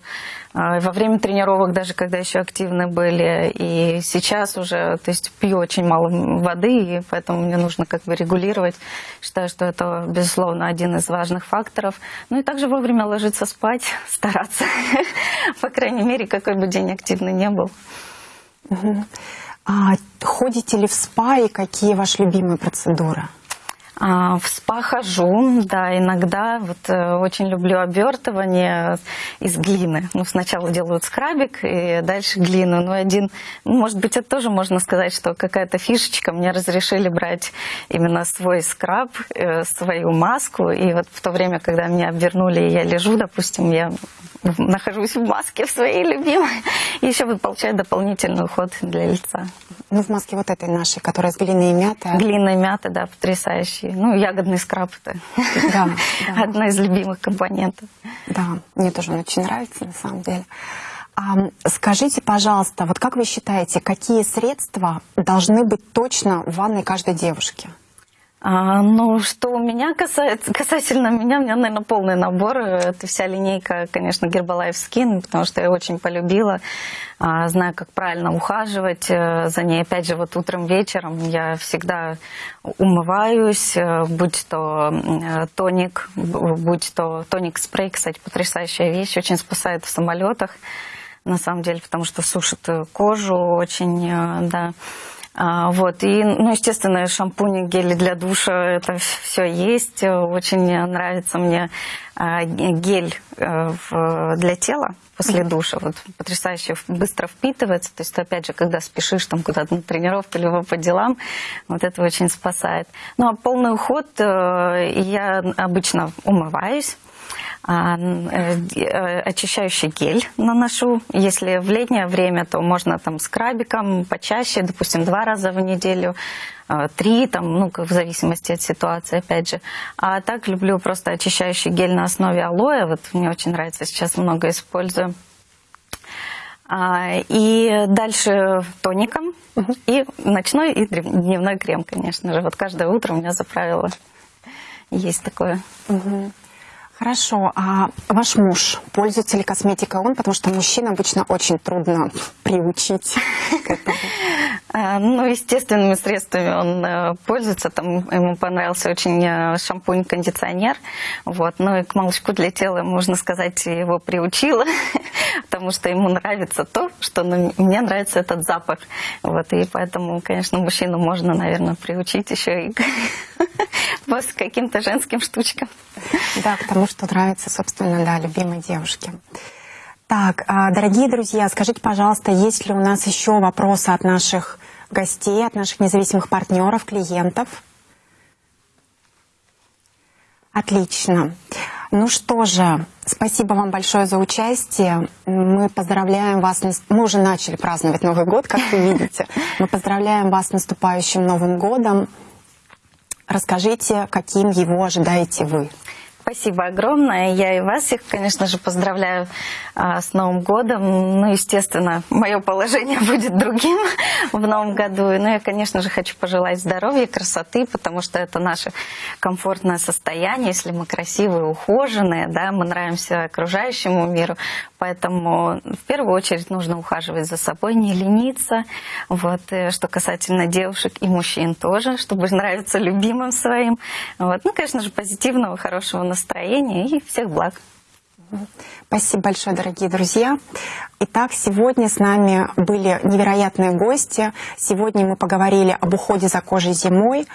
во время тренировок, даже когда еще активны были, и сейчас уже, то есть пью очень мало воды, и поэтому мне нужно как бы регулировать. Считаю, что это, безусловно, один из важных факторов. Ну и также вовремя ложиться спать, стараться, по крайней мере, какой бы день активный не был. А ходите ли в спа и какие ваши любимые процедуры? А, в спа хожу, да, иногда. Вот э, очень люблю обертывание из глины. Ну, сначала делают скрабик и дальше глину. Ну, один, ну, может быть, это тоже можно сказать, что какая-то фишечка. Мне разрешили брать именно свой скраб, э, свою маску. И вот в то время, когда меня обвернули, и я лежу, допустим, я нахожусь в маске в своей любимой. И еще получаю дополнительный уход для лица. Ну, в маске вот этой нашей, которая с глиной и мятой. Глиной и мята, да, потрясающий. Ну, ягодный скраб это да, да. одна из любимых компонентов. Да, мне тоже он очень нравится, на самом деле. А, скажите, пожалуйста, вот как вы считаете, какие средства должны быть точно в ванной каждой девушки? А, ну, что у меня касается, касательно меня, у меня, наверное, полный набор. Это вся линейка, конечно, Herbalife Skin, потому что я очень полюбила. А, знаю, как правильно ухаживать э, за ней. Опять же, вот утром, вечером я всегда умываюсь, э, будь то э, тоник, будь то тоник-спрей, кстати, потрясающая вещь, очень спасает в самолетах, на самом деле, потому что сушит кожу очень, да. А, вот, и, ну, естественно, шампуни, гели для душа, это все есть. Очень нравится мне а, гель э, для тела после душа. Вот потрясающе быстро впитывается. То есть, опять же, когда спешишь там куда-то на тренировку, либо по делам, вот это очень спасает. Ну, а полный уход э, я обычно умываюсь. А, э, э, очищающий гель наношу. Если в летнее время, то можно там скрабиком почаще, допустим, два раза в неделю, э, три, там, ну, в зависимости от ситуации, опять же. А так люблю просто очищающий гель на основе алоэ. Вот мне очень нравится, сейчас много использую. А, и дальше тоником, и ночной, и дневной крем, конечно же. Вот каждое утро у меня за правило есть такое. Угу. Хорошо, а ваш муж пользуется ли косметикой он? Потому что мужчин обычно очень трудно приучить к этому. А, ну, естественными средствами он э, пользуется. Там ему понравился очень э, шампунь-кондиционер. Вот. Ну и к молочку для тела, можно сказать, его приучила, потому что ему нравится то, что ну, мне нравится этот запах. Вот. И поэтому, конечно, мужчину можно, наверное, приучить еще и к каким-то женским штучкам. Да, потому что нравится, собственно, да, любимой девушке. Так, а, дорогие друзья, скажите, пожалуйста, есть ли у нас еще вопросы от наших гостей, от наших независимых партнеров, клиентов? Отлично. Ну что же, спасибо вам большое за участие. Мы поздравляем вас, мы уже начали праздновать Новый год, как вы видите. Мы поздравляем вас с наступающим Новым годом. Расскажите, каким его ожидаете вы? Спасибо огромное. Я и вас всех, конечно же, поздравляю а, с Новым годом. Ну, естественно, мое положение будет другим в Новом году. Но я, конечно же, хочу пожелать здоровья, красоты, потому что это наше комфортное состояние. Если мы красивые, ухоженные, да, мы нравимся окружающему миру. Поэтому в первую очередь нужно ухаживать за собой, не лениться. Вот. Э, что касательно девушек и мужчин тоже, чтобы нравиться любимым своим. Вот. Ну, конечно же, позитивного, хорошего настроения и всех благ. Спасибо большое, дорогие друзья. Итак, сегодня с нами были невероятные гости. Сегодня мы поговорили об уходе за кожей зимой.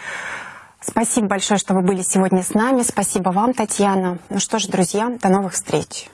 Спасибо большое, что вы были сегодня с нами. Спасибо вам, Татьяна. Ну что ж, друзья, до новых встреч.